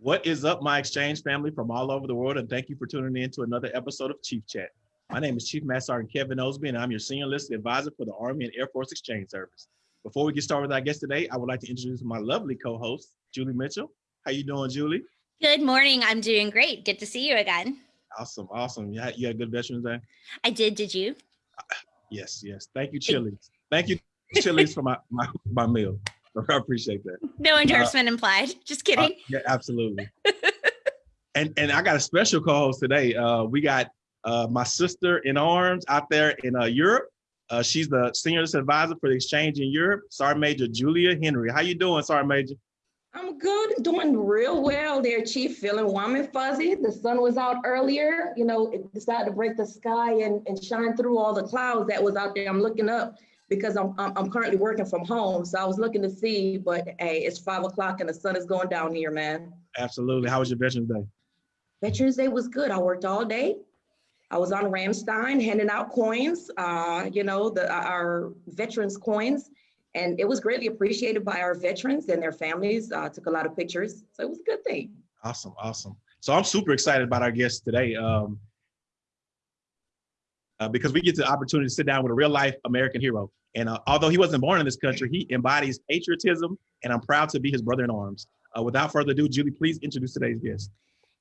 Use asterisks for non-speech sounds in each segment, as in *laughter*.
What is up, my exchange family from all over the world, and thank you for tuning in to another episode of Chief Chat. My name is Chief Master Sergeant Kevin Osby, and I'm your Senior Enlisted Advisor for the Army and Air Force Exchange Service. Before we get started with our guest today, I would like to introduce my lovely co-host, Julie Mitchell. How you doing, Julie? Good morning. I'm doing great. Good to see you again. Awesome, awesome. You had, you had a good Veterans Day? I did. Did you? Yes, yes. Thank you, Chili's. Thank you, Chili's, for my, my, my meal. *laughs* I appreciate that. No uh, endorsement *laughs* uh, implied. Just kidding. Uh, yeah, absolutely. *laughs* and and I got a special co-host today. Uh, we got uh, my sister in arms out there in uh, Europe. Uh, she's the senior advisor for the exchange in Europe. Sergeant Major Julia Henry. How you doing, Sergeant Major? I'm good, doing real well there, Chief. Feeling warm and fuzzy. The sun was out earlier. You know, it decided to break the sky and, and shine through all the clouds that was out there. I'm looking up because I'm, I'm, I'm currently working from home. So I was looking to see, but hey, it's five o'clock and the sun is going down here, man. Absolutely. How was your Veterans Day? Veterans Day was good. I worked all day. I was on Ramstein handing out coins, uh, you know, the our veterans coins, and it was greatly appreciated by our veterans and their families. Uh, took a lot of pictures, so it was a good thing. Awesome, awesome. So I'm super excited about our guest today. Um, uh, because we get the opportunity to sit down with a real life American hero. And uh, although he wasn't born in this country, he embodies patriotism, and I'm proud to be his brother in arms. Uh, without further ado, Julie, please introduce today's guest.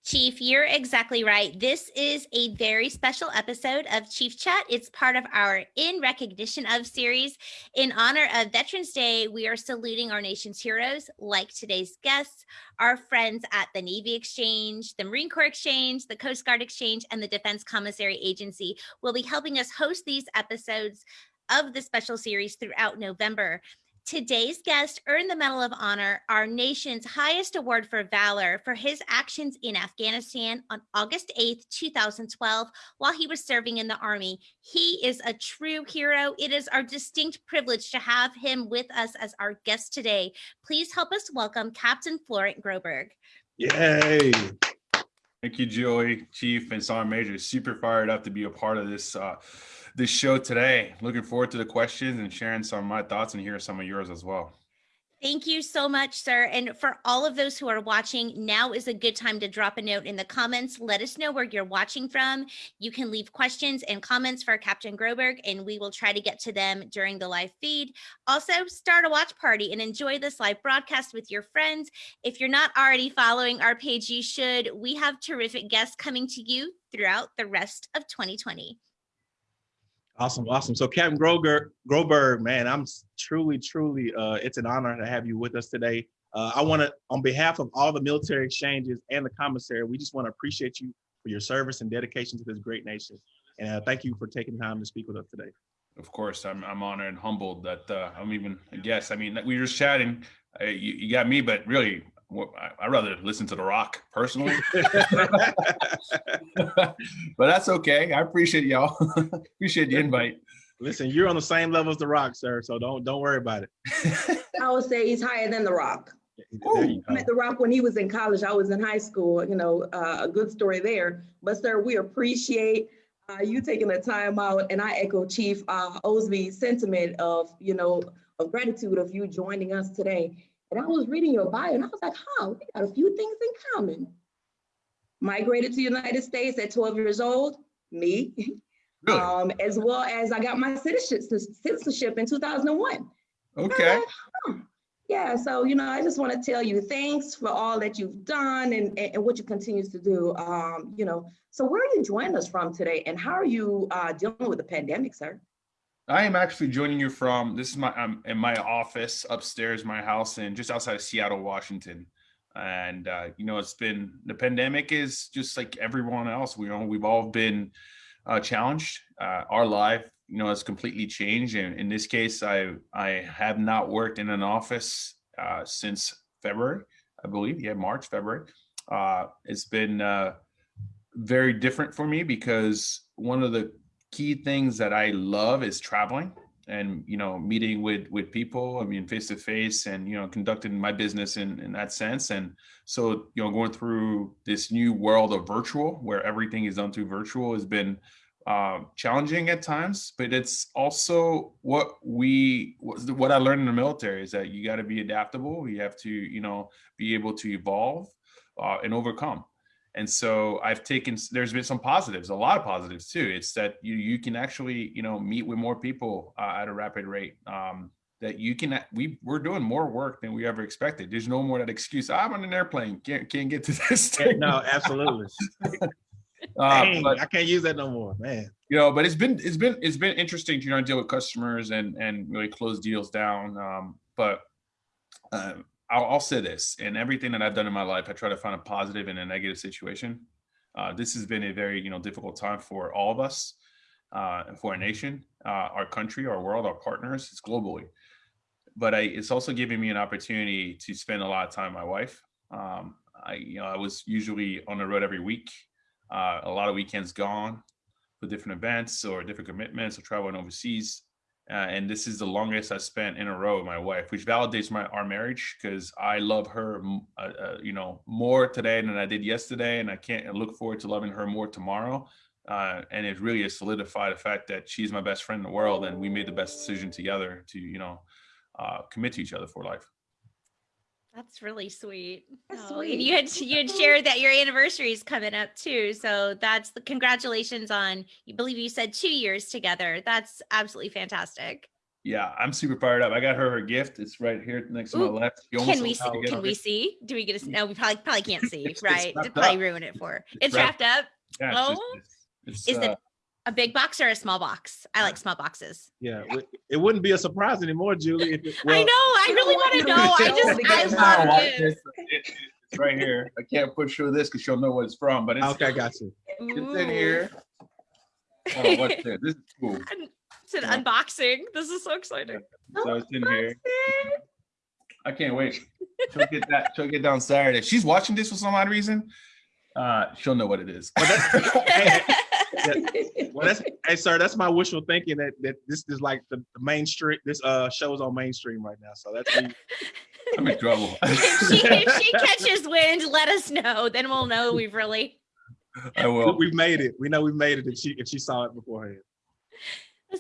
Chief, you're exactly right. This is a very special episode of Chief Chat. It's part of our In Recognition of series. In honor of Veterans Day, we are saluting our nation's heroes, like today's guests, our friends at the Navy Exchange, the Marine Corps Exchange, the Coast Guard Exchange, and the Defense Commissary Agency will be helping us host these episodes of the special series throughout November. Today's guest earned the Medal of Honor, our nation's highest award for valor, for his actions in Afghanistan on August 8th, 2012, while he was serving in the Army. He is a true hero. It is our distinct privilege to have him with us as our guest today. Please help us welcome Captain Florent Groberg. Yay! Thank you, Joey, Chief, and Sergeant Major. Super fired up to be a part of this uh, this show today. Looking forward to the questions and sharing some of my thoughts and hear some of yours as well. Thank you so much, sir. And for all of those who are watching, now is a good time to drop a note in the comments. Let us know where you're watching from. You can leave questions and comments for Captain Groberg, and we will try to get to them during the live feed. Also, start a watch party and enjoy this live broadcast with your friends. If you're not already following our page, you should. We have terrific guests coming to you throughout the rest of 2020. Awesome, awesome. So Captain Groberg, Groberg, man, I'm truly, truly, uh, it's an honor to have you with us today. Uh, I want to, on behalf of all the military exchanges and the commissary, we just want to appreciate you for your service and dedication to this great nation. And uh, thank you for taking time to speak with us today. Of course, I'm, I'm honored and humbled that uh, I'm even a guest. I mean, we were just chatting. Uh, you, you got me, but really, I'd rather listen to The Rock personally. *laughs* *laughs* but that's okay. I appreciate y'all. *laughs* appreciate the invite. Listen, you're on the same level as The Rock, sir. So don't don't worry about it. I would say he's higher than The Rock. I met The Rock when he was in college. I was in high school. You know, uh, a good story there. But sir, we appreciate uh, you taking the time out, and I echo Chief uh, Osby's sentiment of you know of gratitude of you joining us today. And I was reading your bio and I was like, huh, we got a few things in common. Migrated to the United States at 12 years old, me. Really? Um, as well as I got my citizenship in 2001. Okay. Like, huh. Yeah, so, you know, I just want to tell you thanks for all that you've done and, and what you continue to do. Um, you know, so where are you joining us from today and how are you uh, dealing with the pandemic, sir? I am actually joining you from this is my I'm in my office upstairs, my house, and just outside of Seattle, Washington. And uh, you know, it's been the pandemic is just like everyone else. We you know we've all been uh, challenged. Uh, our life, you know, has completely changed. And in this case, I I have not worked in an office uh, since February, I believe. Yeah, March, February. Uh, it's been uh, very different for me because one of the key things that I love is traveling and you know meeting with with people i mean face to face and you know conducting my business in in that sense and so you know going through this new world of virtual where everything is done through virtual has been uh, challenging at times but it's also what we what i learned in the military is that you got to be adaptable you have to you know be able to evolve uh, and overcome. And so I've taken, there's been some positives, a lot of positives too. It's that you, you can actually, you know, meet with more people uh, at a rapid rate. Um, that you can, we, we're doing more work than we ever expected. There's no more that excuse, I'm on an airplane, can't, can't get to *laughs* this thing. No, absolutely. *laughs* Uh, Dang, but I can't use that no more, man. you know, but it's been it's been it's been interesting to you know deal with customers and and really close deals down. Um, but um, I'll, I'll say this: in everything that I've done in my life, I try to find a positive in a negative situation. Uh, this has been a very you know difficult time for all of us, uh, for our nation, uh, our country, our world, our partners. It's globally, but I, it's also giving me an opportunity to spend a lot of time with my wife. Um, I you know I was usually on the road every week uh, a lot of weekends gone for different events or different commitments or traveling overseas. Uh, and this is the longest I spent in a row with my wife, which validates my our marriage because I love her, uh, uh, you know, more today than I did yesterday, and I can't look forward to loving her more tomorrow. Uh, and it really has solidified the fact that she's my best friend in the world, and we made the best decision together to, you know, uh, commit to each other for life. That's really sweet. That's Oh, and sweet. you had you had shared that your anniversary is coming up too. So that's the congratulations on you believe you said two years together. That's absolutely fantastic. Yeah, I'm super fired up. I got her her gift. It's right here next to Ooh, my left. Can we see, can we it. see? Do we get to no, we probably probably can't *laughs* see, It's- it's right? wrapped It'd probably up. ruin it for her. It's wrapped- wrapped up. Yeah, it's just- Oh. it's- it's, Is uh, it a big box or a small box? I like small boxes. Yeah, it- it wouldn't be a surprise anymore, Julie. If it, I know. I really *laughs* want to know. I just I love not watch. It- It's right here. I can't push through this because she'll know what it's from, but it's, Okay, got you. it's in here. Oh, what's this? This is cool. *laughs* It's an Yeah. unboxing. This is so exciting. So it's in here. I can't wait. She'll get that. She'll get down Saturday. If she's watching this for some odd reason, uh, she'll know what it is. *laughs* Well, *laughs* that's hey, sir. That's my wishful thinking that that this is like the, the mainstream. This uh show's on mainstream right now, so that's me. I'm in trouble. *laughs* *laughs* if, she, if she catches wind, let us know. Then we'll know we've really. I will. We've made it. We know we've made it if she if she saw it beforehand.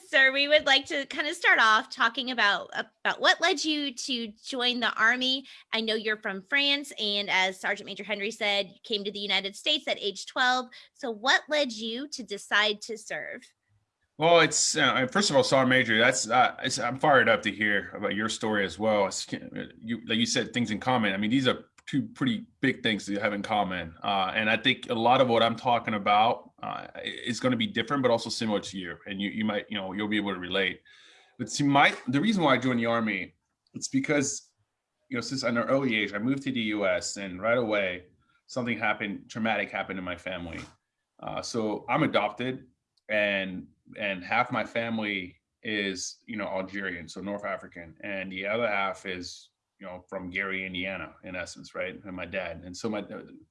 Sir, we would like to kind of start off talking about about what led you to join the army. I know you're from France, and as Sergeant Major Henry said, you came to the United States at age 12. So, what led you to decide to serve? Well, it's uh, first of all, Sergeant Major. That's uh, I'm fired up to hear about your story as well. It's, you, like you said, things in common. I mean, these are two pretty big things that you have in common, uh, and I think a lot of what I'm talking about uh, is going to be different, but also similar to you. And you you might you know you'll be able to relate. But see, my the reason why I joined the army, it's because you know since an early age I moved to the U.S. and right away something happened, traumatic happened in my family. Uh, so I'm adopted, and and half my family is you know Algerian, so North African, and the other half is you know from Gary, Indiana, in essence, right? And my dad. And so my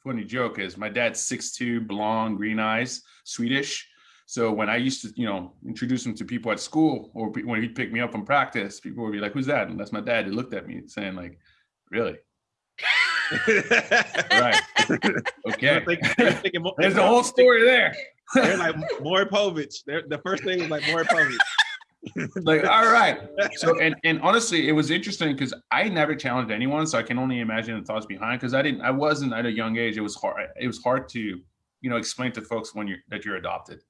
funny joke is my dad's 6'2", blonde, green eyes, Swedish. So when I used to, you know, introduce him to people at school or when he'd pick me up from practice, people would be like, "Who's that?" And that's my dad. He looked at me saying, "Like, really? *laughs* Right? okay." Thinking There's the whole story there. They're like Maury Povich. They're, the first thing was like Maury Povich. *laughs* like all right. So and and honestly it was interesting because i never challenged anyone so i can only imagine the thoughts behind because i didn't i wasn't at a young age. It was hard it was hard to you know explain to folks when you're that you're adopted.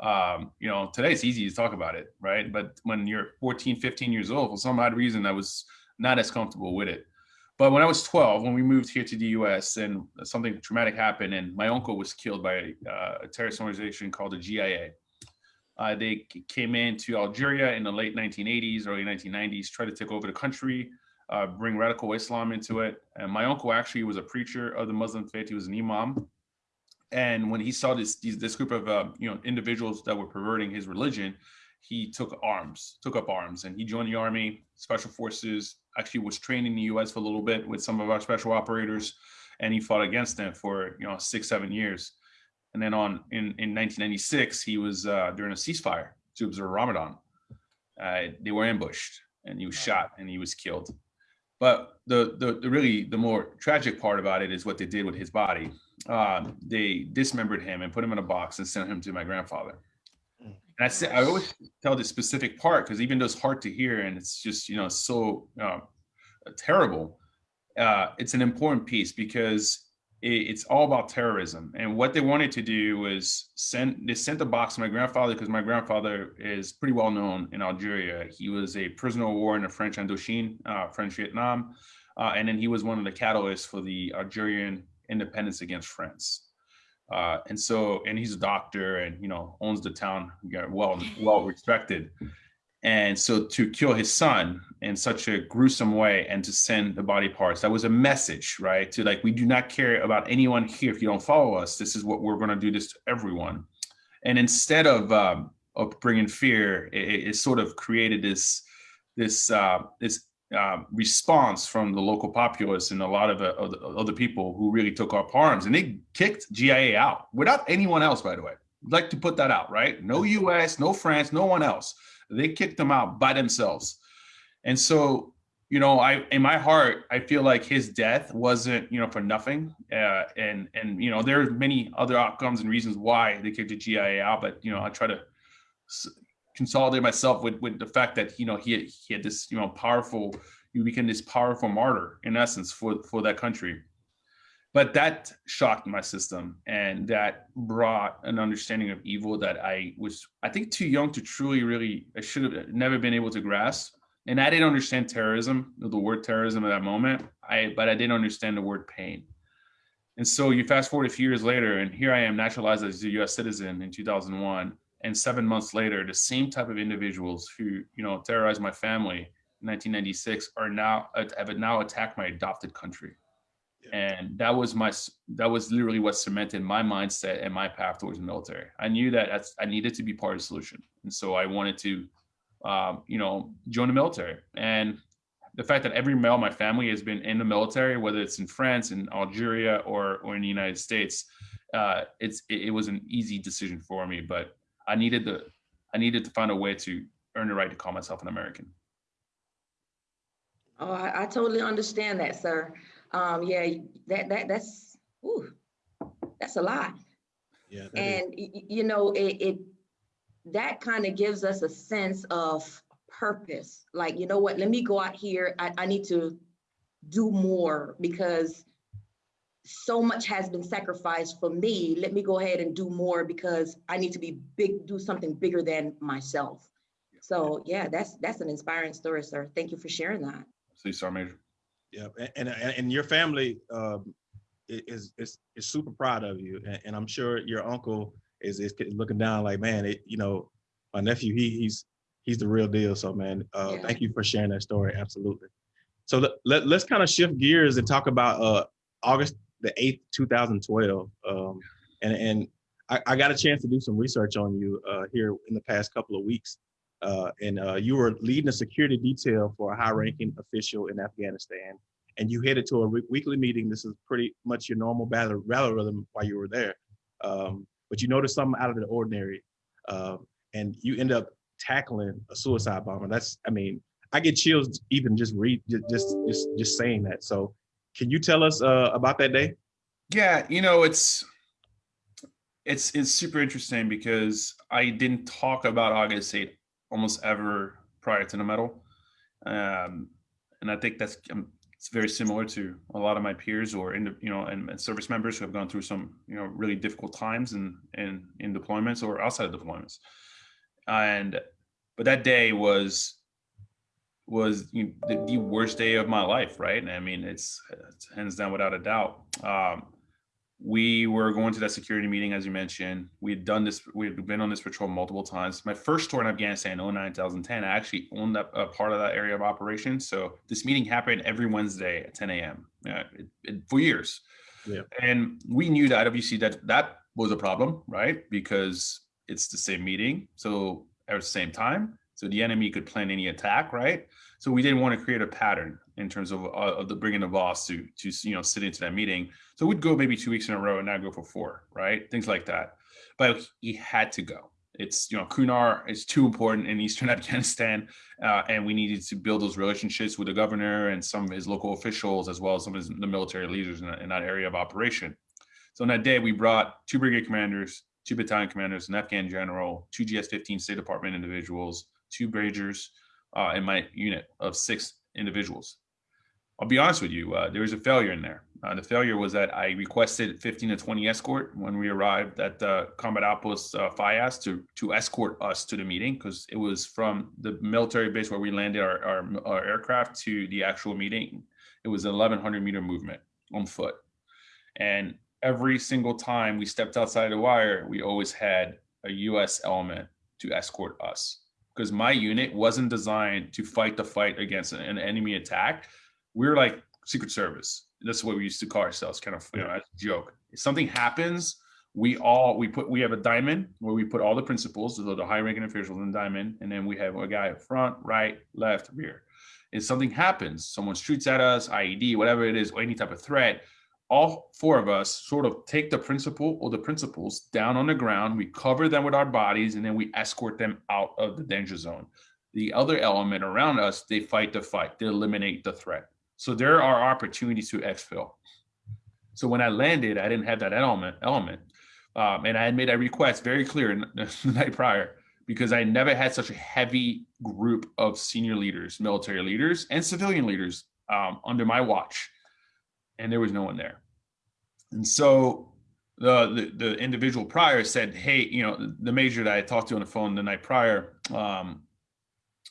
Um you know today it's easy to talk about it right? But when you're 14 15 years old for some odd reason i was not as comfortable with it. But when i was 12 when we moved here to the us and something traumatic happened and my uncle was killed by uh, a terrorist organization called the GIA uh, they came into Algeria in the late 1980s, early 1990s, tried to take over the country, uh, bring radical Islam into it. And my uncle actually was a preacher of the Muslim faith. He was an imam. And when he saw this this group of uh, you know individuals that were perverting his religion, he took arms, took up arms, and he joined the army, special forces. Actually, was trained in the U.S. for a little bit with some of our special operators, and he fought against them for you know six, seven years. And then on in, in 1996, he was uh, during a ceasefire to observe Ramadan. Uh, they were ambushed and he was shot and he was killed. But the, the the really the more tragic part about it is what they did with his body. Um, they dismembered him and put him in a box and sent him to my grandfather. And I say I always tell this specific part because even though it's hard to hear and it's just you know so uh, terrible, uh, it's an important piece because it's all about terrorism. And what they wanted to do was send they sent a box to my grandfather because my grandfather is pretty well known in Algeria. He was a prisoner of war in the French Indochine, uh, French Vietnam, uh, and then he was one of the catalysts for the Algerian independence against France. Uh, and so, and he's a doctor, and you know owns the town, well well respected. And so to kill his son in such a gruesome way and to send the body parts, that was a message, right? To like, we do not care about anyone here if you don't follow us. This is what we're going to do this to everyone. And instead of um, of bringing fear, it, it, sort of created this this uh, this uh, response from the local populace and a lot of, uh, other people who really took up arms, and they kicked GIA out without anyone else. By the way, I'd like to put that out, right? No U.S., no France, no one else they kicked them out by themselves. And so, you know, I in my heart, I feel like his death wasn't, you know, for nothing. Uh, and and you know, there are many other outcomes and reasons why they kicked the GIA out. But you know, I try to consolidate myself with with the fact that you know he had, he had this you know powerful, you became this powerful martyr in essence for for that country but that shocked my system and that brought an understanding of evil that i was i think too young to truly really i should have never been able to grasp and i didn't understand terrorism the word terrorism at that moment. I but i didn't understand the word pain. And so you fast forward a few years later and here i am naturalized as a us citizen in 2001 and seven months later the same type of individuals who you know terrorized my family in 1996 are now uh, have now attacked my adopted country. And that was my that was literally what cemented my mindset and my path towards the military. I knew that i needed to be part of the solution. And so i wanted to um, you know join the military and the fact that every male in my family has been in the military whether it's in france in algeria or or in the united states uh, it's it, it was an easy decision for me but i needed the i needed to find a way to earn the right to call myself an american oh i, I totally understand that sir um, yeah, that that that's ooh, that's a lot. Yeah. And you know, it, it that kind of gives us a sense of purpose. Like, you know what, let me go out here. I, I need to do more because so much has been sacrificed for me. Let me go ahead and do more because I need to be big, do something bigger than myself. So yeah, that's that's an inspiring story, sir. Thank you for sharing that. See, sir, Major. Yeah, and, and and your family um, is is is super proud of you, and, and I'm sure your uncle is is looking down like, man, it, you know, my nephew, he he's he's the real deal. So, man, uh, yeah. thank you for sharing that story. Absolutely. So let, let let's kind of shift gears and talk about uh, August the eighth, 2012. Um, and and I, I, got a chance to do some research on you uh, here in the past couple of weeks. Uh, and uh, you were leading a security detail for a high-ranking official in Afghanistan, and you headed to a weekly meeting. This is pretty much your normal battle, battle rhythm while you were there, um, but you noticed something out of the ordinary, uh, and you end up tackling a suicide bomber. That's, I mean, I get chills even just read just just just saying that. So, can you tell us uh, about that day? Yeah, you know, it's it's it's super interesting because I didn't talk about August 8th almost ever prior to the medal. Um, and I think that's um, it's very similar to a lot of my peers or in the, you know and, and, service members who have gone through some you know really difficult times in in in deployments or outside of deployments. And but that day was was you know, the, the, worst day of my life, right? And I mean, it's, it's hands down without a doubt. Um, we were going to that security meeting, as you mentioned. We had done this, we had been on this patrol multiple times. My first tour in Afghanistan, 09, 2010, I actually owned that a part of that area of operation. So this meeting happened every Wednesday at 10 a.m. Uh, for years. Yeah. And we knew that IWC that that was a problem, right? Because it's the same meeting. So at the same time, so the enemy could plan any attack, right? So we didn't want to create a pattern in terms of, uh, of the bringing the boss to to you know sit into that meeting. So we'd go maybe two weeks in a row and not go for four, right? Things like that. But he had to go. It's you know Kunar is too important in Eastern *laughs* Afghanistan, uh, and we needed to build those relationships with the governor and some of his local officials, as well as some of his, the military leaders in, in that area of operation. So on that day, we brought two brigade commanders, two battalion commanders, an Afghan general, two GS-15 State Department individuals, two Bragers, uh, in my unit of six individuals. I'll be honest with you, uh, there was a failure in there. Uh, the failure was that I requested 15 to 20 escort when we arrived at the combat outpost uh, FIAS to, to escort us to the meeting because it was from the military base where we landed our, our, our aircraft to the actual meeting. It was an 1100 meter movement on foot. And every single time we stepped outside the wire, we always had a US element to escort us because my unit wasn't designed to fight the fight against an enemy attack. We are like Secret Service. That's what we used to call ourselves, kind of, you know, as a joke. If something happens, we all we put we have a diamond where we put all the principals, so the high ranking officials in diamond, and then we have a guy up front, right, left, rear. If something happens, someone shoots at us, IED, whatever it is, or any type of threat, all four of us sort of take the principal or the principals down on the ground. We cover them with our bodies, and then we escort them out of the danger zone. The other element around us, they fight the fight, they eliminate the threat. So there are opportunities to exfil. So when I landed, I didn't have that element, element. Um, and I had made a request very clear *laughs* the night prior because I never had such a heavy group of senior leaders, military leaders, and civilian leaders um, under my watch, and there was no one there. And so the, the, the individual prior said, "Hey, you know, the major that I talked to on the phone the night prior, um,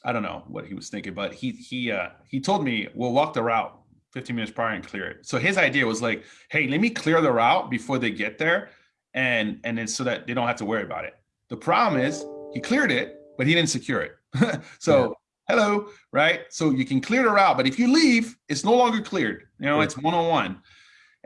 I don't know what he was thinking, but he he uh, he told me we'll walk the route 15 minutes prior and clear it. So his idea was like, hey, let me clear the route before they get there, and and then so that they don't have to worry about it. The problem is he cleared it, but he didn't secure it. *laughs* so yeah. hello, right? So you can clear the route, but if you leave, it's no longer cleared. You know, yeah. it's one on one.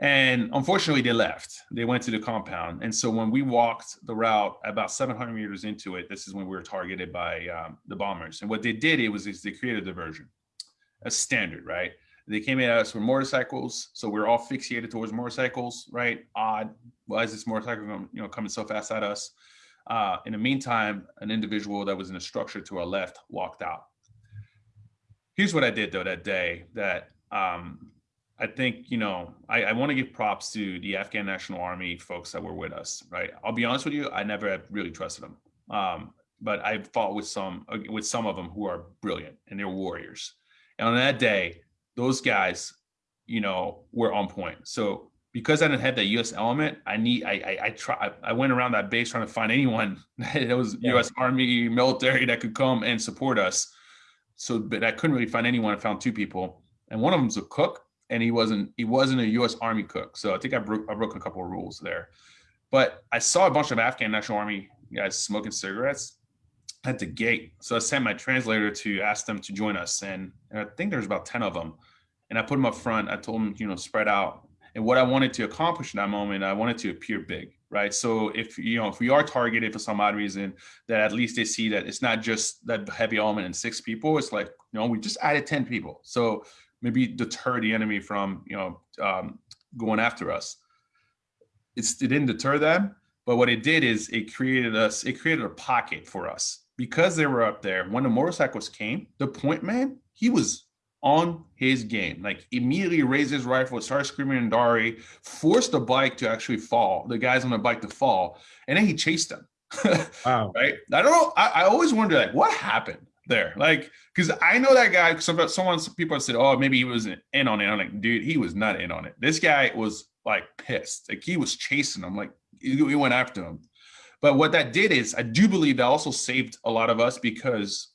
And unfortunately, they left. They went to the compound. And so when we walked the route about 700 meters into it, this is when we were targeted by um, the bombers. And what they did it was is they created a diversion, a standard, right? They came at us with motorcycles, so we are all fixated towards motorcycles, right? Odd. Why is this motorcycle, you know, coming so fast at us? Uh, in the meantime, an individual that was in a structure to our left walked out. Here's what I did though that day that um, I think, you know, I, I want to give props to the Afghan National Army folks that were with us, right? I'll be honest with you, I never really trusted them. Um, but I fought with some uh, with some of them who are brilliant and they're warriors. And on that day, those guys, you know, were on point. So because I didn't have that U.S. element, I need I I, I try I went around that base trying to find anyone *laughs* that was yeah. U.S. Army military that could come and support us. So, but I couldn't really find anyone. I found two people, and one of them's a cook, and he wasn't he wasn't a U.S. Army cook. So I think I broke I broke a couple of rules there. But I saw a bunch of Afghan National Army guys smoking cigarettes at the gate. So I sent my translator to ask them to join us, and, and I think there's about ten of them. And I put them up front. I told them, you know, spread out. And what I wanted to accomplish in that moment, I wanted to appear big, right? So if you know if we are targeted for some odd reason, that at least they see that it's not just that heavy element and six people. It's like you know we just added ten people. So maybe deter the enemy from you know um, going after us. It's, it didn't deter them, but what it did is it created us. It created a pocket for us because they were up there. When the motorcycles came, the point man he was on his game. Like immediately raised his rifle, started screaming and Dari, forced the bike to actually fall, the guys on the bike to fall, and then he chased them. *laughs* wow. Right. I don't know. I, I always wonder like what happened there. Like, because I know that guy. Some someone, some people said, "Oh, maybe he wasn't in on it." I'm like, dude, he was not in on it. This guy was like pissed. Like he was chasing him. Like he, went after him. But what that did is, I do believe that also saved a lot of us because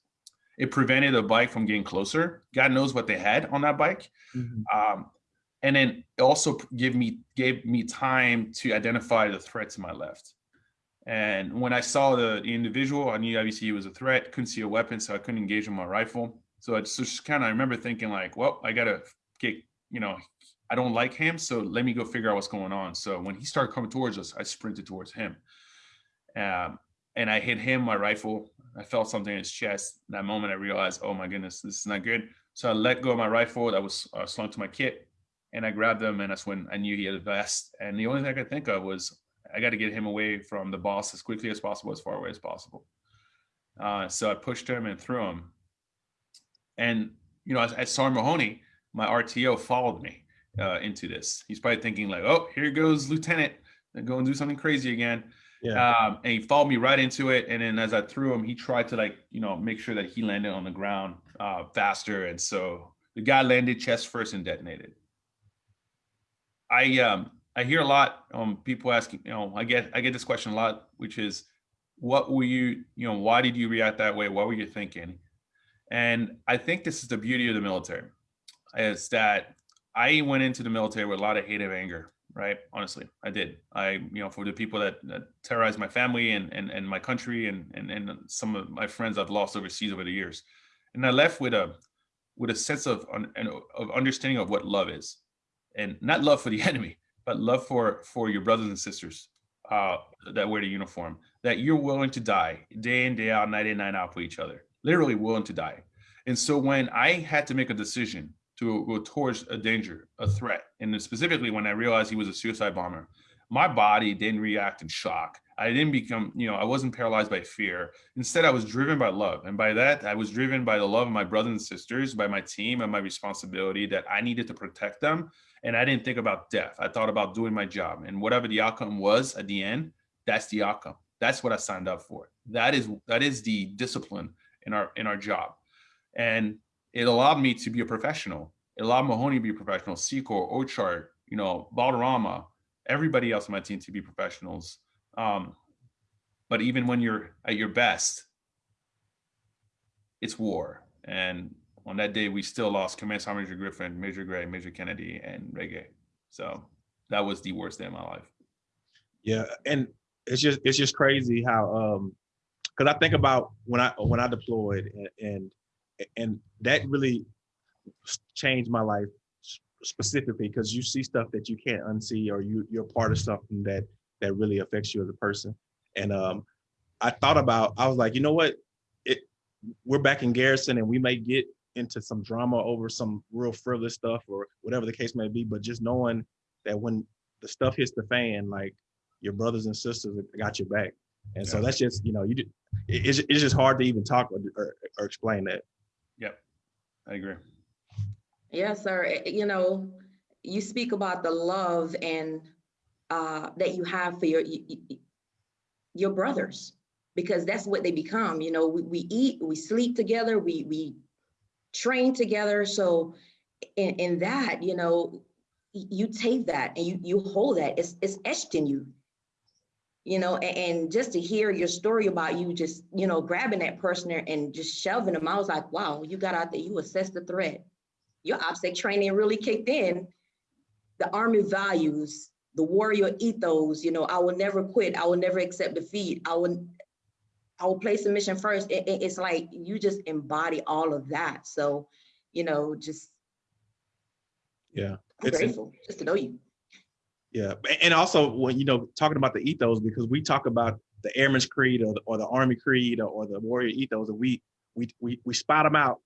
it prevented the bike from getting closer. God knows what they had on that bike. Mm-hmm. Um, and then it also gave me gave me time to identify the threat to my left. And when I saw the, individual, I knew obviously he was a threat. Couldn't see a weapon, so I couldn't engage with my rifle. So I just, just kind of I remember thinking like, well, I gotta get, you know, I don't like him, so let me go figure out what's going on. So when he started coming towards us, I sprinted towards him, um, and I hit him my rifle. I felt something in his chest. That moment, I realized, oh my goodness, this is not good. So I let go of my rifle that was uh, slung to my kit, and I grabbed him, and that's when I knew he had a vest. And the only thing I could think of was I got to get him away from the boss as quickly as possible, as far away as possible. Uh, so I pushed him and threw him. And, you know, as, as Sergeant Mahoney, my RTO followed me uh, into this. He's probably thinking like, oh, here goes Lieutenant, go and do something crazy again. Yeah. Um, and he followed me right into it. And then as I threw him, he tried to like, you know, make sure that he landed on the ground uh, faster. And so the guy landed chest first and detonated. I um I hear a lot um people asking, you know, I get I get this question a lot, which is what were you, you know, why did you react that way? What were you thinking? And I think this is the beauty of the military, is that I went into the military with a lot of hate and anger, right? Honestly, I did. I, you know, for the people that, that terrorized my family and, and, and my country and, and, and some of my friends I've lost overseas over the years. And I left with a, with a sense of, of understanding of what love is and not love for the *laughs* enemy, but love for, for your brothers and sisters uh, that wear the uniform, that you're willing to die day in, day out, night in, night out for each other, literally willing to die. And so when I had to make a decision to go towards a danger, a threat, and specifically when I realized he was a suicide bomber, my body didn't react in shock. I didn't become, you know, I wasn't paralyzed by fear. Instead, I was driven by love. And by that, I was driven by the love of my brothers and sisters, by my team and my responsibility that I needed to protect them. And I didn't think about death. I thought about doing my job. And whatever the outcome was at the end, that's the outcome. That's what I signed up for. That is that is the discipline in our in our job. And it allowed me to be a professional. It allowed Mahoney to be a professional, Secor, Ochart, you know, Balderrama, everybody else on my team to be professionals. Um, but even when you're at your best, it's war. And on that day, we still lost Command Sergeant Major Griffin, Major Gray, Major Kennedy, and Reggae. So that was the worst day of my life. Yeah, and it's just it's just crazy how um because I think about when I when I deployed and, and and that really changed my life specifically because you see stuff that you can't unsee or you you're part of something that that really affects you as a person and um i thought about i was like you know what it we're back in garrison and we may get into some drama over some real frivolous stuff or whatever the case may be but just knowing that when the stuff hits the fan like your brothers and sisters got your back and yeah. so that's just you know you it's, it's just hard to even talk or, or, or explain that Yep, I agree. Yes, sir. Eh, you know, you speak about the love and uh, that you have for your your brothers because that's what they become. You know, we, we eat, we sleep together, we we train together. So in, in that, you know, you take that and you you hold that. It's it's etched in you you know, and, just to hear your story about you just, you know, grabbing that person and just shoving them, I was like, wow, you got out there, you assessed the threat. Your OPSEC training really kicked in. The Army values, the warrior ethos, you know, I will never quit. I will never accept defeat. I will, I will place the mission first. It, it, it's like you just embody all of that. So, you know, just yeah, I'm it's grateful just to know you. Yeah, and also when you know talking about the ethos because we talk about the Airman's Creed or the, or the Army Creed or, or the Warrior ethos, and we we we we spot them out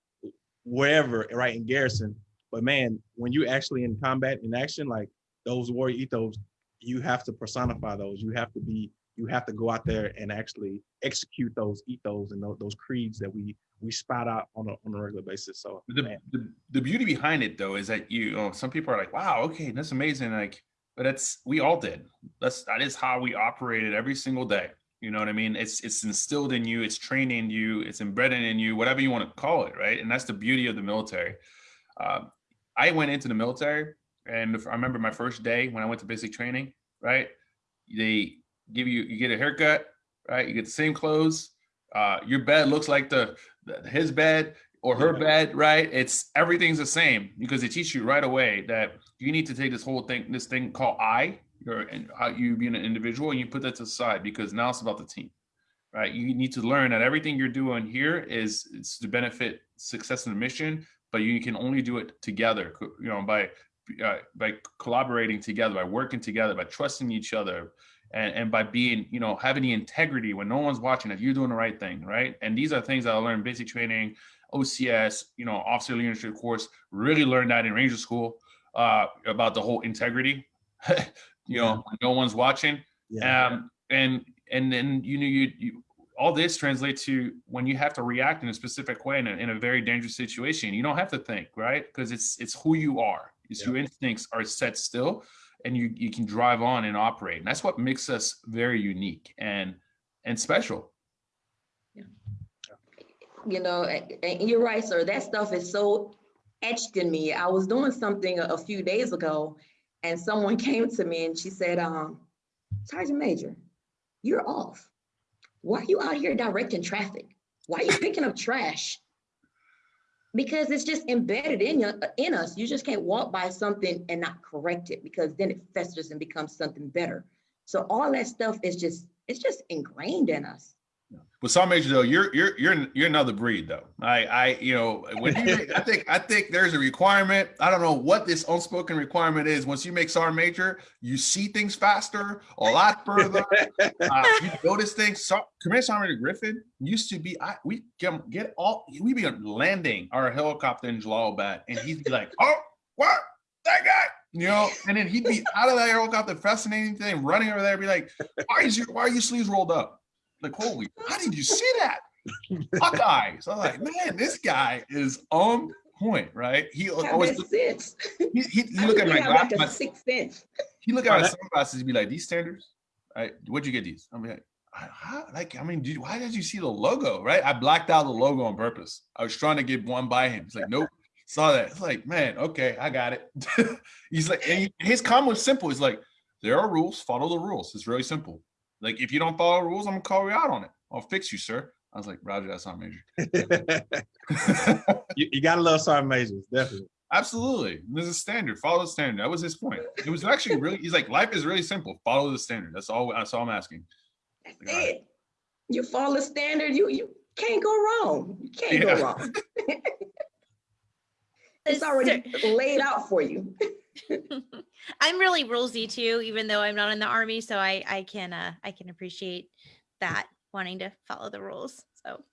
wherever, right in garrison. But man, when you actually in combat in action, like those warrior ethos, you have to personify those. You have to be you have to go out there and actually execute those ethos and those, those creeds that we we spot out on a, on a regular basis. So the, the, the beauty behind it though is that you, you know, some people are like, wow, okay, that's amazing. Like but that's we all did. That's that is how we operated every single day. You know what I mean? It's it's instilled in you, it's training you, it's embedded in you, whatever you want to call it, right? And that's the beauty of the military. Uh, I went into the military, and I remember my first day when I went to basic training. Right? They give you you get a haircut, right? You get the same clothes. Uh, your bed looks like the, the his bed or her bed, right? It's everything's the same because they teach you right away that you need to take this whole thing, this thing called I, your and how you being an individual, and you put that to the side because now it's about the team, right? You need to learn that everything you're doing here is it's to benefit success in the mission, but you can only do it together, you know, by uh, by collaborating together, by working together, by trusting each other, and, and by being, you know, having the integrity when no one's watching that you're doing the right thing, right? And these are things that I learned basic training, OCS, you know, officer leadership course, really learned that in Ranger School uh, about the whole integrity. *laughs* you know, yeah. no one's watching. Yeah. Um, and and then you know you, you all this translates to when you have to react in a specific way in a, in a very dangerous situation. You don't have to think, right? Because it's it's who you are. It's yeah. your instincts are set still, and you you can drive on and operate. And that's what makes us very unique and and special Yeah. you know, you're right, sir. That stuff is so etched in me. I was doing something a, few days ago, and someone *laughs* came to me and she said, um, Sergeant Major, you're off. Why are you out here directing traffic? Why are you picking up trash? Because it's just embedded in you, in us. You just can't walk by something and not correct it because then it festers and becomes something better. So all that stuff is just it's just ingrained in us. With some major though, you're you're you're you're another breed though. I I you know when you I think I think there's a requirement. I don't know what this unspoken requirement is. Once you make sergeant major, you see things faster, a lot further. uh, you notice things. So, Commander Sergeant Griffin used to be. I we get, get all we be landing our helicopter in Jalalabad, and he'd be like, "Oh, what that guy?" You know, and then he'd be out of that helicopter, fascinating thing, running over there, be like, "Why is your why are your sleeves rolled up?" Like, holy, how did you see that? Hawkeye. So I'm like, man, this guy is on point, right? He always look, he, he, he look at my glasses. Like six inch. He look at my sunglasses and be like, these standards, right? Where'd you get these? I'm like, how, like, I mean, dude, why did you see the logo, right? I blacked out the logo on purpose. I was trying to get one by him. He's like, nope. Saw that. It's like, man, okay, I got it. *laughs* He's like, he, his comment was simple. He's like, there are rules, follow the rules. It's really simple. Like, if you don't follow rules, I'm gonna call you out on it. I'll fix you, sir. I was like, Roger, that's not major. *laughs* you, you, gotta love sergeant majors, definitely. Absolutely. There's a standard. Follow the standard. That was his point. It was actually really, he's like, life is really simple. Follow the standard. That's all that's all I'm asking. That's like, it. Right. You follow the standard, you you can't go wrong. You can't yeah. go wrong. *laughs* it's already laid out for you. *laughs* *laughs* I'm really rulesy too, even though I'm not in the army. So I I can uh I can appreciate that wanting to follow the rules. So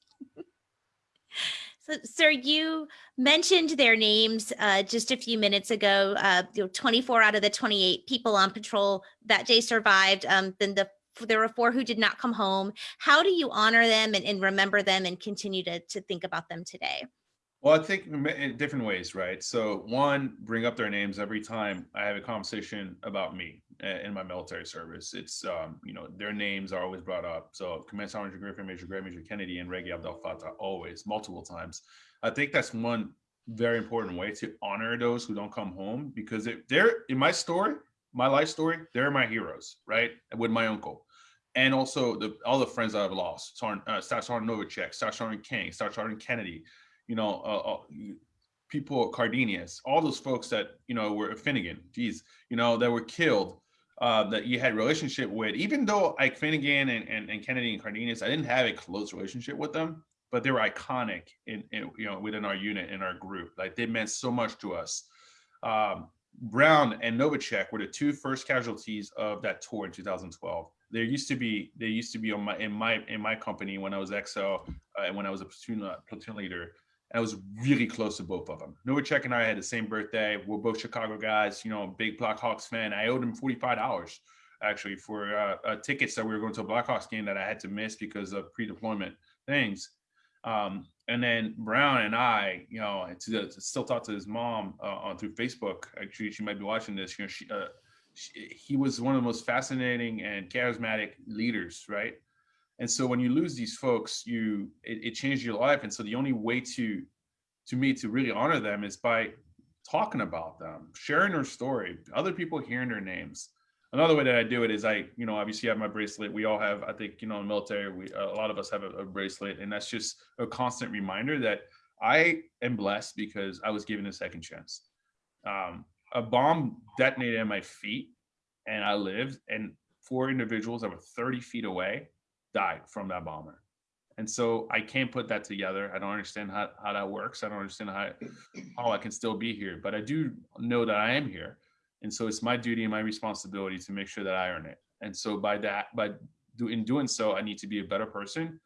So, sir, you mentioned their names uh, just a few minutes ago. Uh, you know, 24 out of the 28 people on patrol that day survived. Um, then the there were four who did not come home. How do you honor them and, and remember them and continue to to think about them today? Well, I think in different ways, right? So, one, bring up their names every time I have a conversation about me in my military service. It's, um, you know, their names are always brought up. So, Command Sergeant Griffin, Major Greg, Major Kennedy, and Reggie Abdel Fattah, always, multiple times. I think that's one very important way to honor those who don't come home because they're in my story, my life story, they're my heroes, right? With my uncle. And also the all the friends I've lost, Sergeant, uh, Staff Sergeant Novacek, Staff Sergeant King, Staff Sergeant Kennedy, you know, uh, uh, people, Cardenius, all those folks that, you know, were Finnegan, geez, you know, that were killed, uh, that you had relationship with, even though Ike Finnegan and, and, and Kennedy and Cardenius, I didn't have a close relationship with them, but they were iconic in, in you know, within our unit, in our group. Like they meant so much to us. Um, Brown and Novacek were the two first casualties of that tour in 2012. There used to be, there used to be on my in my in my company when I was XO uh, and when I was a platoon uh, platoon leader. I was really close to both of them. Novacek and I had the same birthday. We're both Chicago guys, you know, big Blackhawks fan. I owed him $45 actually for uh, uh, tickets that we were going to a Blackhawks game that I had to miss because of pre-deployment things. Um, and then Brown and I, you know, to still talk to his mom uh, on through Facebook. Actually, she might be watching this. You know, she, uh, she, he was one of the most fascinating and charismatic leaders, right? And so when you lose these folks, you it, it your life. And so the only way to to me to really honor them is by talking about them, sharing their story, other people hearing their names. Another way that I do it is I, you know, obviously have my bracelet. We all have, I think, you know, in the military, we a lot of us have a, a bracelet, and that's just a constant reminder that I am blessed because I was given a second chance. Um, a bomb detonated at my feet, and I lived, and four individuals that were 30 feet away died from that bomber. And so I can't put that together. I don't understand how, how that works. I don't understand how, how I can still be here, but I do know that I am here. And so it's my duty and my responsibility to make sure that I earn it. And so by that, by do, in doing so, I need to be a better person.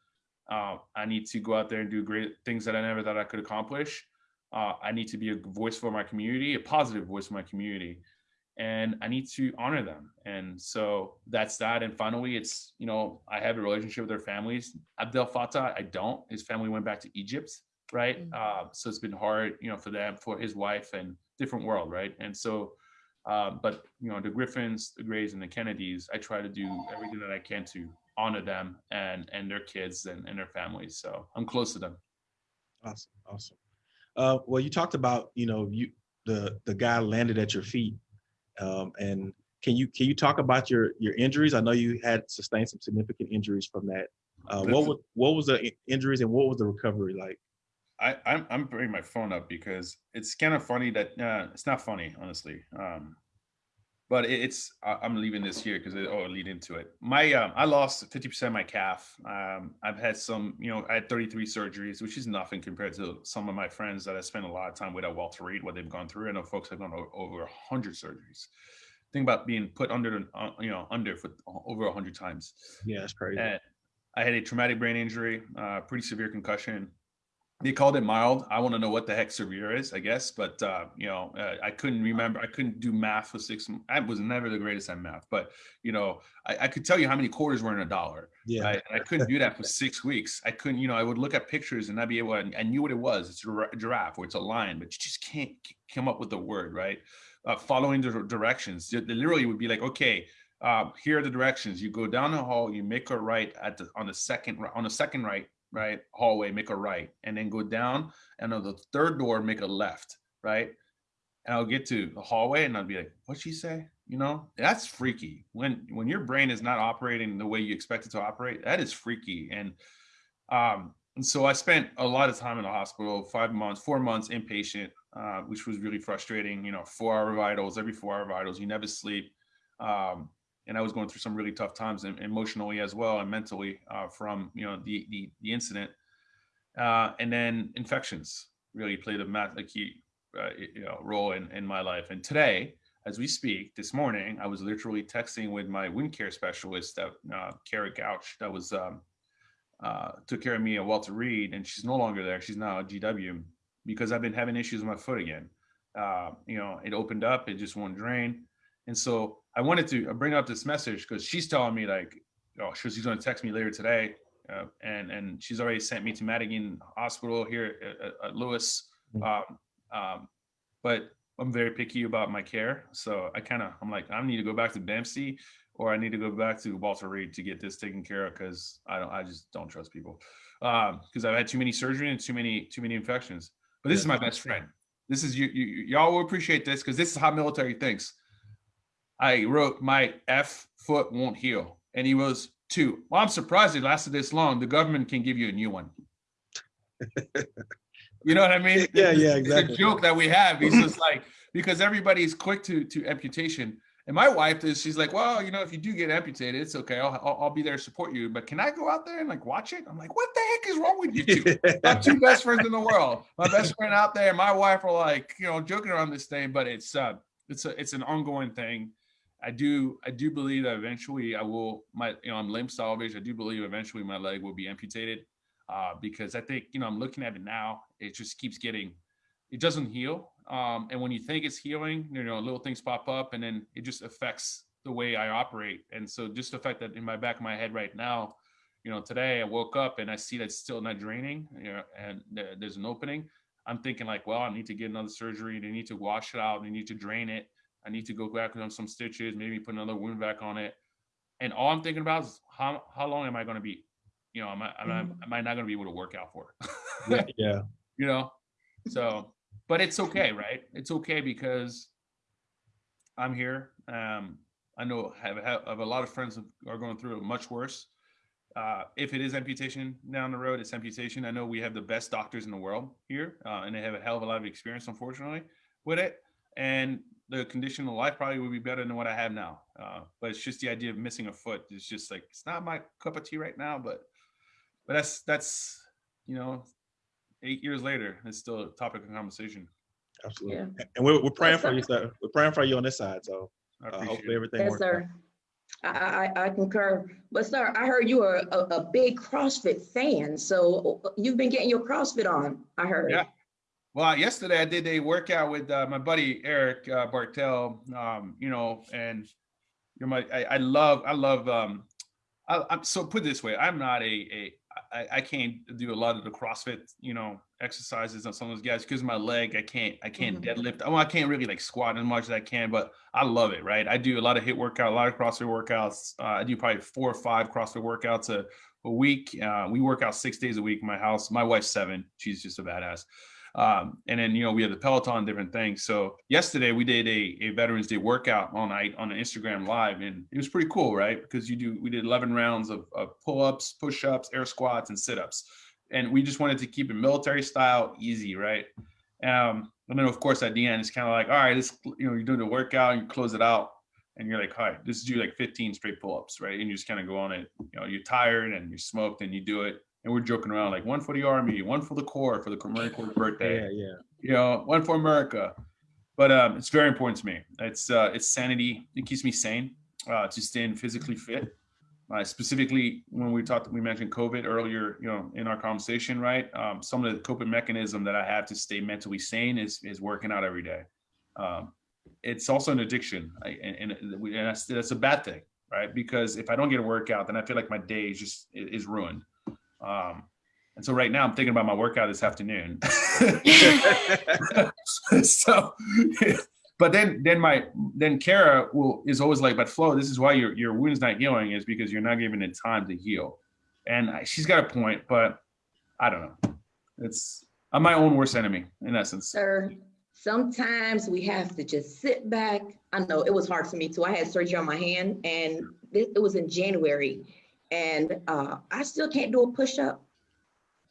Uh, I need to go out there and do great things that I never thought I could accomplish. Uh, I need to be a voice for my community, a positive voice for my community and I need to honor them. And so that's that. And finally, it's, you know, I have a relationship with their families. Abdel Fattah, I don't. His family went back to Egypt, right? Mm-hmm. Uh, so it's been hard, you know, for them, for his wife and different world, right? And so, uh, but, you know, the Griffins, the Grays, and the Kennedys, I try to do everything that I can to honor them and and their kids and, and their families. So I'm close to them. Awesome. Awesome. Uh, well, you talked about, you know, you the the guy landed at your feet Um, and can you can you talk about your your injuries? I know you had sustained some significant injuries from that. Uh, what was what was the injuries and what was the recovery like? I I'm, I'm bringing my phone up because it's kind of funny that uh, it's not funny honestly. Um, but it's I'm leaving this here because it oh lead into it. My um, I lost 50% of my calf. Um, I've had some, you know, I had 33 surgeries, which is nothing compared to some of my friends that I spent a lot of time with at Walter Reed, what they've gone through. I know folks have gone over 100 surgeries. Think about being put under, uh, you know, under for over 100 times. Yeah, that's crazy. And I had a traumatic brain injury, uh, pretty severe concussion, they called it mild. I want to know what the heck severe is, I guess. But uh, you know, uh, I couldn't remember. I couldn't do math for six. I was never the greatest at math, but you know, I, I could tell you how many quarters were in a dollar. Yeah. Right? I couldn't do that for six weeks. I couldn't. You know, I would look at pictures and I'd be able. To, I knew what it was. It's a giraffe or it's a lion, but you just can't come up with the word right. Uh, following the directions, they literally would be like, okay, uh, here are the directions. You go down the hall, you make a right at the on the second on the second right, right hallway make a right and then go down and on the third door make a left right? And i'll get to the hallway and i'll be like what'd she say? You know? That's freaky. When when your brain is not operating the way you expect it to operate that is freaky and um and so i spent a lot of time in the hospital five months four months inpatient uh, which was really frustrating you know four hour vitals every four hour vitals you never sleep um and I was going through some really tough times emotionally as well and mentally uh, from you know the the, the incident, uh, and then infections really played a, key uh, you know role in in my life. And today, as we speak, this morning, I was literally texting with my wound care specialist, that uh, Kara Gouch, that was um, uh, took care of me at Walter Reed, and she's no longer there. She's now at GW because I've been having issues with my foot again. Uh, you know, it opened up, it just won't drain, and so I wanted to bring up this message because she's telling me like, oh, she's going to text me later today, uh, and and she's already sent me to Madigan Hospital here at, at Lewis. Mm. Um, um, but I'm very picky about my care, so I kind of I'm like I need to go back to Dempsey or I need to go back to Walter Reed to get this taken care of because I don't I just don't trust people because um, I've had too many surgery and too many too many infections. But this yeah. is my best friend. This is you, you y'all will appreciate this because this is how military thinks. I wrote my F foot won't heal. And he was two. Well, I'm surprised it lasted this long. The government can give you a new one. *laughs* you know what I mean? Yeah, yeah, exactly. It's a joke that we have. He's just *laughs* like, because everybody's quick to to amputation. And my wife is, she's like, well, you know, if you do get amputated, it's okay. I'll, I'll, I'll be there to support you. But can I go out there and like watch it? I'm like, what the heck is wrong with you two? my two *laughs* best friends in the world. My best friend out there, my wife are like, you know, joking around this thing, but it's uh, it's a, it's an ongoing thing. I do I do believe that eventually I will my you know I'm limb salvage. I do believe eventually my leg will be amputated uh, because I think you know I'm looking at it now. It just keeps getting it doesn't heal. Um, and when you think it's healing, you know little things pop up and then it just affects the way I operate. And so just the fact that in my back of my head right now, you know today I woke up and I see that it's still not draining, you know, and there's an opening. I'm thinking like, well, I need to get another surgery. They need to wash it out. They need to drain it I need to go back on some stitches, maybe put another wound back on it. And all I'm thinking about is how how long am I going to be? You know, am I am I, mm-hmm. am I not going to be able to work out for? yeah, *laughs* yeah. You know, so but it's okay, right? It's okay because I'm here. Um, I know have, have, have a lot of friends are going through it much worse. Uh, if it is amputation down the road, it's amputation. I know we have the best doctors in the world here, uh, and they have a hell of a lot of experience, unfortunately, with it. And the condition of life probably would be better than what I have now. Uh, but it's just the idea of missing a foot. It's just like it's not my cup of tea right now. But but that's that's you know, eight years later, it's still a topic of conversation. Absolutely. Yeah. And we're, we're praying for you, sir. We're praying for you on this side. So uh, hopefully everything yes, works. Sir. I, I, I concur. But sir, I heard you are a, a big CrossFit fan. So uh, you've been getting your CrossFit on, I heard. Yeah. Well, yesterday I did a workout with uh, my buddy Eric uh, Bartel. Um, you know, and you're my I, I love I love um I, am so put this way I'm not a a I, I can't do a lot of the CrossFit you know exercises on some of those guys because my leg I can't I can't mm-hmm. deadlift. Well, I can't really like squat as much as I can but I love it right? I do a lot of hit workout a lot of CrossFit workouts. Uh, I do probably four or five CrossFit workouts a, a week. Uh, we work out six days a week in my house. My wife's seven. She's just a badass Um, and then, you know, we have the Peloton, different things. So yesterday we did a, a Veterans Day workout all night on Instagram live and it was pretty cool, right? Because you do, we did 11 rounds of, of pull-ups, push-ups, air squats, and sit-ups. And we just wanted to keep it military style, easy, right? Um, and then of course at the end, it's kind of like, all right, this, you know, you're doing the workout, you close it out and you're like, all right, this is do like 15 straight pull-ups, right? And you just kind of go on it, you know, you're tired and you're smoked and you do it and we're joking around like one for the army, one for the Corps for the Marine Corps birthday. Yeah, yeah. You know, one for America. But um, it's very important to me. It's uh, it's sanity. It keeps me sane uh, to stay physically fit. Uh, specifically, when we talked, we mentioned COVID earlier. You know, in our conversation, right? Um, some of the coping mechanism that I have to stay mentally sane is is working out every day. Um, it's also an addiction, I, and, and, and that's that's a bad thing, right? Because if I don't get a workout, then I feel like my day is just is ruined. Um, and so right now I'm thinking about my workout this afternoon. *laughs* so, but then then my then Kara will is always like, but Flo, this is why your your wound's not healing is because you're not giving it time to heal. And she's got a point, but I don't know. It's I'm my own worst enemy in essence. Sir, sometimes we have to just sit back. I know it was hard for me too. I had surgery on my hand and it was in January and uh, I still can't do a push-up.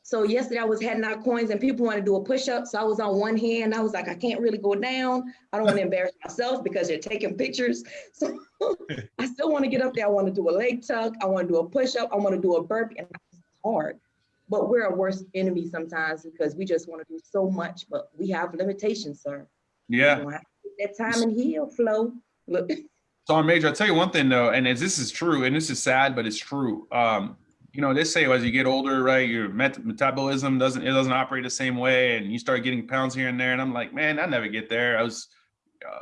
So yesterday I was handing out coins and people want to do a push-up. So I was on one hand. I was like, I can't really go down. I don't want to embarrass myself because they're taking pictures. *laughs* So I still want to get up there. I want to do a leg tuck. I want to do a push-up. I want to do a burp and it's hard. But we're a worst enemy sometimes because we just want to do so much, but we have limitations, sir. Yeah. That time and heal, flow. Look. *laughs* So, Major, I'll tell you one thing though, and as this is true, and this is sad, but it's true. Um, you know, they say as you get older, right, your met- metabolism doesn't it doesn't operate the same way, and you start getting pounds here and there. And I'm like, man, I never get there. I was, uh,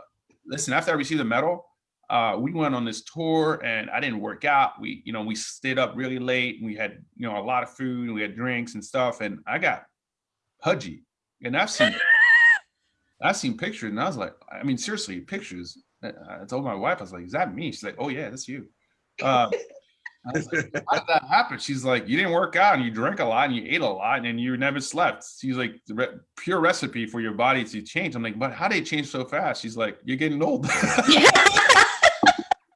listen, after I received the medal, uh, we went on this tour, and I didn't work out. We, you know, we stayed up really late. We had, you know, a lot of food. We had drinks and stuff, and I got pudgy. And I've seen, *laughs* I've seen pictures, and I was like, I mean, seriously, pictures I told my wife, I was like, "Is that me?" She's like, "Oh yeah, that's you." *laughs* Um, like, How did that happen? She's like, "You didn't work out, and you drank a lot, and you ate a lot, and you never slept." She's like, re- "Pure recipe for your body to change." I'm like, "But how did it change so fast?" She's like, "You're getting old." *laughs*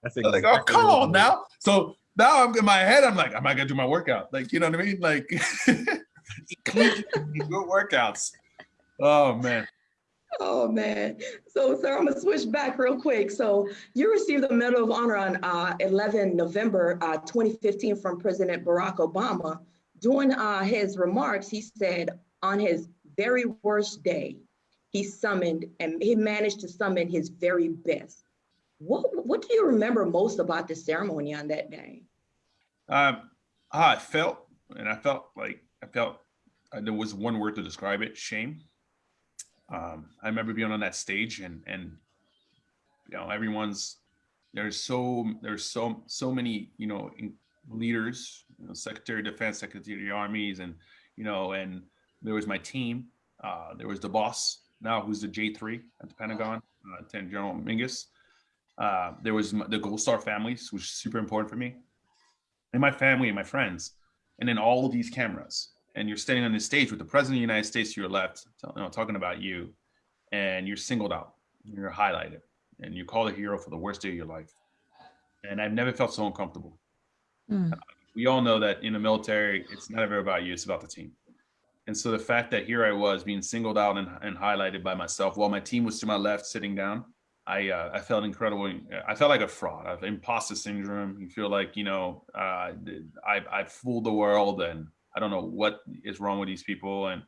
That's exactly like, "Oh, come on now." So now I'm in my head. I'm like, "Am I gonna do my workout?" Like, you know what I mean? Like, *laughs* good workouts. Oh man. Oh man. So, sir, I'm gonna switch back real quick. So, you received the Medal of Honor on uh, 11 November uh, 2015 from President Barack Obama. During uh, his remarks, he said on his very worst day, he summoned and he managed to summon his very best. What What do you remember most about the ceremony on that day? Um, I felt, and I felt like I felt uh, there was one word to describe it: shame um, I remember being on that stage and and you know everyone's there's so there's so so many you know leaders, you know, Secretary of Defense, Secretary of the Armies, and you know and there was my team. Uh, there was the boss now, who's the J3 at the Pentagon, uh, Lieutenant General Mingus. Uh, there was the Gold Star families, which is super important for me, and my family and my friends, and then all of these cameras and you're standing on the stage with the president of the United States to your left, you know, talking about you, and you're singled out, you're highlighted, and you call a hero for the worst day of your life. And I've never felt so uncomfortable. Mm. Uh, we all know that in the military, it's not ever about you; it's about the team. And so the fact that here I was being singled out and, and highlighted by myself, while my team was to my left, sitting down, I uh, I felt incredible. I felt like a fraud. I've imposter syndrome. You feel like you know uh, I I fooled the world and I don't know what is wrong with these people. And,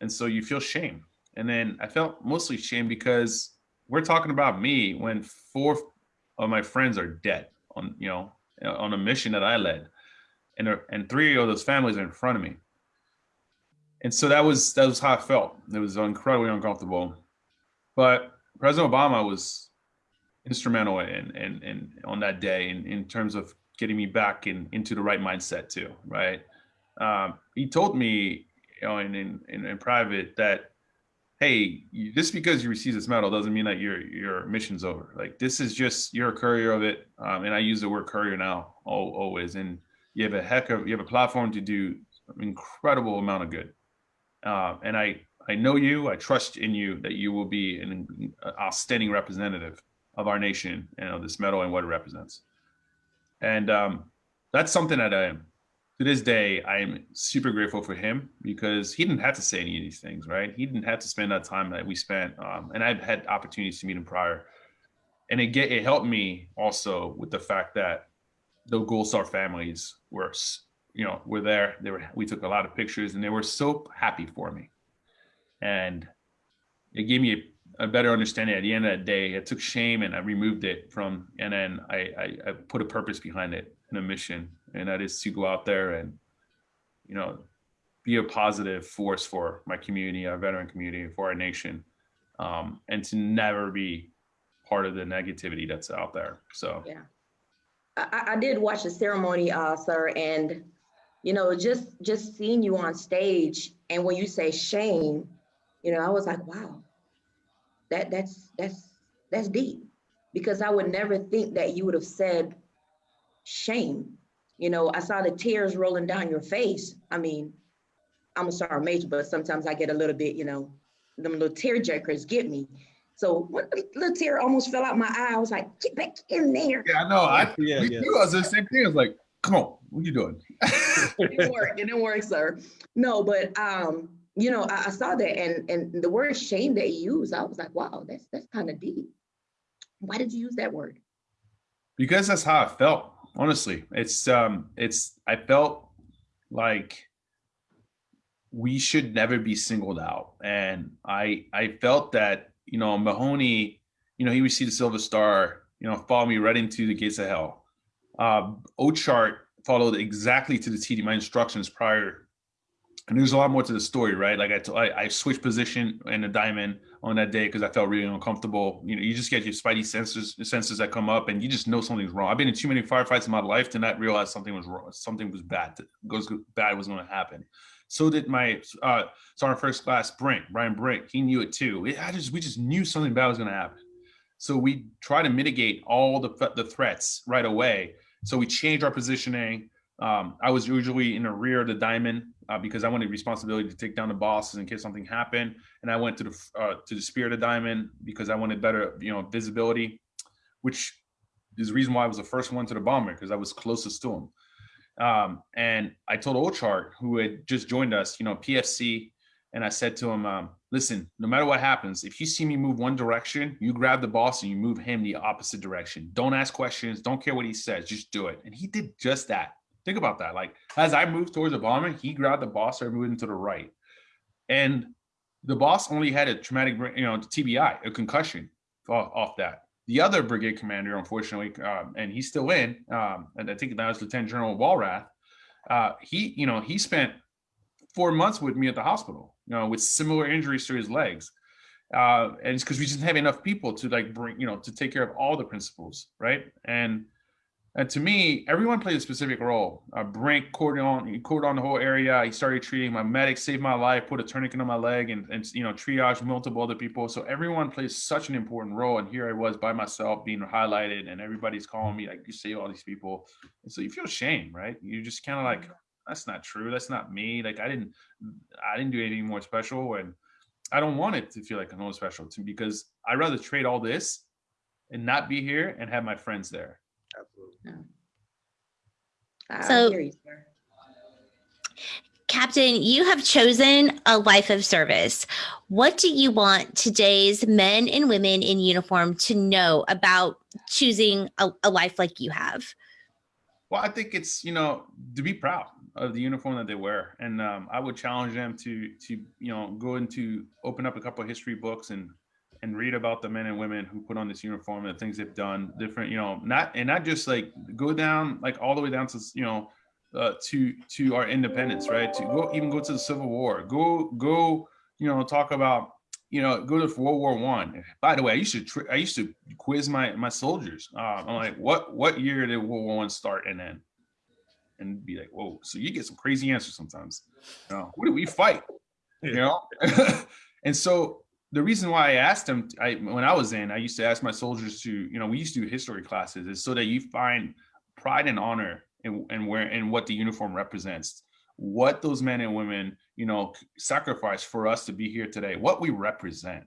and so you feel shame. And then I felt mostly shame because we're talking about me when four of my friends are dead on, you know, on a mission that I led. And, and three of those families are in front of me. And so that was, that was how I felt. It was incredibly uncomfortable. But President Obama was instrumental in, in, in on that day in, in terms of getting me back in, into the right mindset too, right? Um, he told me, you know, in, in, in private that, hey, just because you receive this medal doesn't mean that your your mission's over. Like this is just you're a courier of it, um, and I use the word courier now always. And you have a heck of you have a platform to do incredible amount of good. Uh, and I I know you, I trust in you that you will be an outstanding representative of our nation and of this medal and what it represents. And um, that's something that I am to this day, I am super grateful for him because he didn't have to say any of these things, right? He didn't have to spend that time that we spent. Um, and I've had opportunities to meet him prior. And it get, it helped me also with the fact that the Gold Star families were, you know, were there. They were, we took a lot of pictures and they were so happy for me. And it gave me a, a better understanding at the end of that day. I took shame and I removed it from, and then I, I, I put a purpose behind it and a mission and that is to go out there and you know be a positive force for my community our veteran community for our nation um, and to never be part of the negativity that's out there. So yeah. I, I did watch the ceremony uh, sir and you know just just seeing you on stage and when you say shame you know i was like wow that that's that's that's deep. Because i would never think that you would have said shame you know, I saw the tears rolling down your face. I mean, I'm a sorry major, but sometimes I get a little bit, you know, them little tear jerkers get me. So one little tear almost fell out my eye. I was like, get back in there. Yeah, I know. I yeah, yeah. You was the same thing. I was like, come on, what are you doing? *laughs* it didn't work. It didn't work, sir. No, but um, you know, I, I saw that and and the word shame that you used, I was like, wow, that's that's kind of deep. Why did you use that word? Because that's how I felt honestly it's um it's i felt like we should never be singled out. And i i felt that you know mahoney you know he received a silver star you know followed me right into the gates of hell. Uh ochart followed exactly to the td my instructions prior and there's a lot more to the story, right? Like I, t- I, I switched position in the diamond on that day because I felt really uncomfortable. You know, you just get your spidey senses, senses that come up, and you just know something's wrong. I've been in too many firefights in my life to not realize something was wrong. Something was bad. Goes bad was going to happen. So did my uh, sergeant first class Brink, Brian Brink. He knew it too. It, I just we just knew something bad was going to happen. So we try to mitigate all the the threats right away. So we change our positioning. Um, I was usually in the rear of the diamond uh, because I wanted responsibility to take down the bosses in case something happened. And I went to the uh, to the Spear of the Diamond because I wanted better, you know, visibility, which is the reason why I was the first one to the bomber because I was closest to him. Um, and I told Ochart, who had just joined us, you know, PFC, and I said to him, um, listen, no matter what happens, if you see me move one direction, you grab the boss and you move him the opposite direction. Don't ask questions. Don't care what he says. Just do it. And he did just that. Think about that. Like as I moved towards the bomber, he grabbed the boss, started moving to the right. And the boss only had a traumatic, you know, TBI, a concussion off, off that. The other brigade commander, unfortunately, um, and he's still in, um, and I think that was Lieutenant General Walrath. Uh, he, you know, he spent four months with me at the hospital, you know, with similar injuries to his legs. Uh, and it's because we didn't have enough people to like bring, you know, to take care of all the principals, right? And and to me, everyone played a specific role. Uh, Brink cordon, he cordoned the whole area. He started treating my medic, saved my life, put a tourniquet on my leg, and, and you know triage multiple other people. So everyone plays such an important role. And here I was by myself, being highlighted, and everybody's calling me like you save all these people. And so you feel shame, right? You just kind of like that's not true. That's not me. Like I didn't, I didn't do anything more special, and I don't want it to feel like I'm more special to because I'd rather trade all this and not be here and have my friends there Absolutely. So, you, Captain, you have chosen a life of service. What do you want today's men and women in uniform to know about choosing a, a life like you have? Well, I think it's you know to be proud of the uniform that they wear, and um, I would challenge them to to you know go into open up a couple of history books and and read about the men and women who put on this uniform and the things they've done different you know not and not just like go down like all the way down to you know uh, to to our independence right? To go even go to the civil war. Go go you know talk about you know go to world war one. By the way i used to i used to quiz my my soldiers. Uh, i'm like what what year did world war one start and then and be like whoa so you get some crazy answers sometimes. You know, what do we fight? You know? *laughs* And so the reason why I asked them, I, when I was in, I used to ask my soldiers to, you know, we used to do history classes, is so that you find pride and honor in, in where and what the uniform represents. what those men and women, you know, sacrifice for us to be here today, what we represent.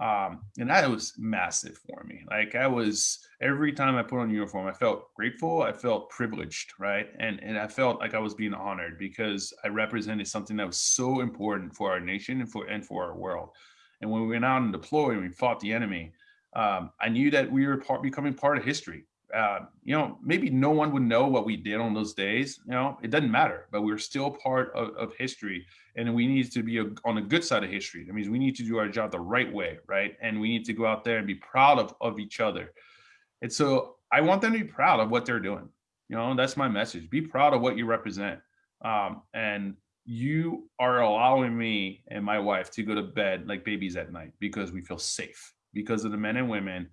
Um, and that was massive for me. Like I was every time I put on uniform, I felt grateful, I felt privileged, right? And and I felt like I was being honored because I represented something that was so important for our nation and for and for our world. And when we went out and deployed and we fought the enemy, um, I knew that we were part, becoming part of history. Uh, you know, maybe no one would know what we did on those days. You know, it doesn't matter, but we're still part of, of history, and we need to be a, on the good side of history. That means we need to do our job the right way, right? And we need to go out there and be proud of of each other. And so I want them to be proud of what they're doing. You know, that's my message. Be proud of what you represent. Um, and you are allowing me and my wife to go to bed like babies at night because we feel safe because of the men and women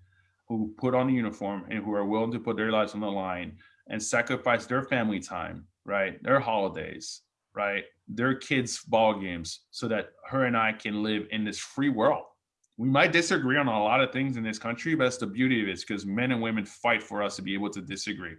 who put on the uniform and who are willing to put their lives on the line and sacrifice their family time, right? Their holidays, right? Their kids' ball games so that her and I can live in this free world. We might disagree on a lot of things in this country, but that's the beauty of it, because men and women fight for us to be able to disagree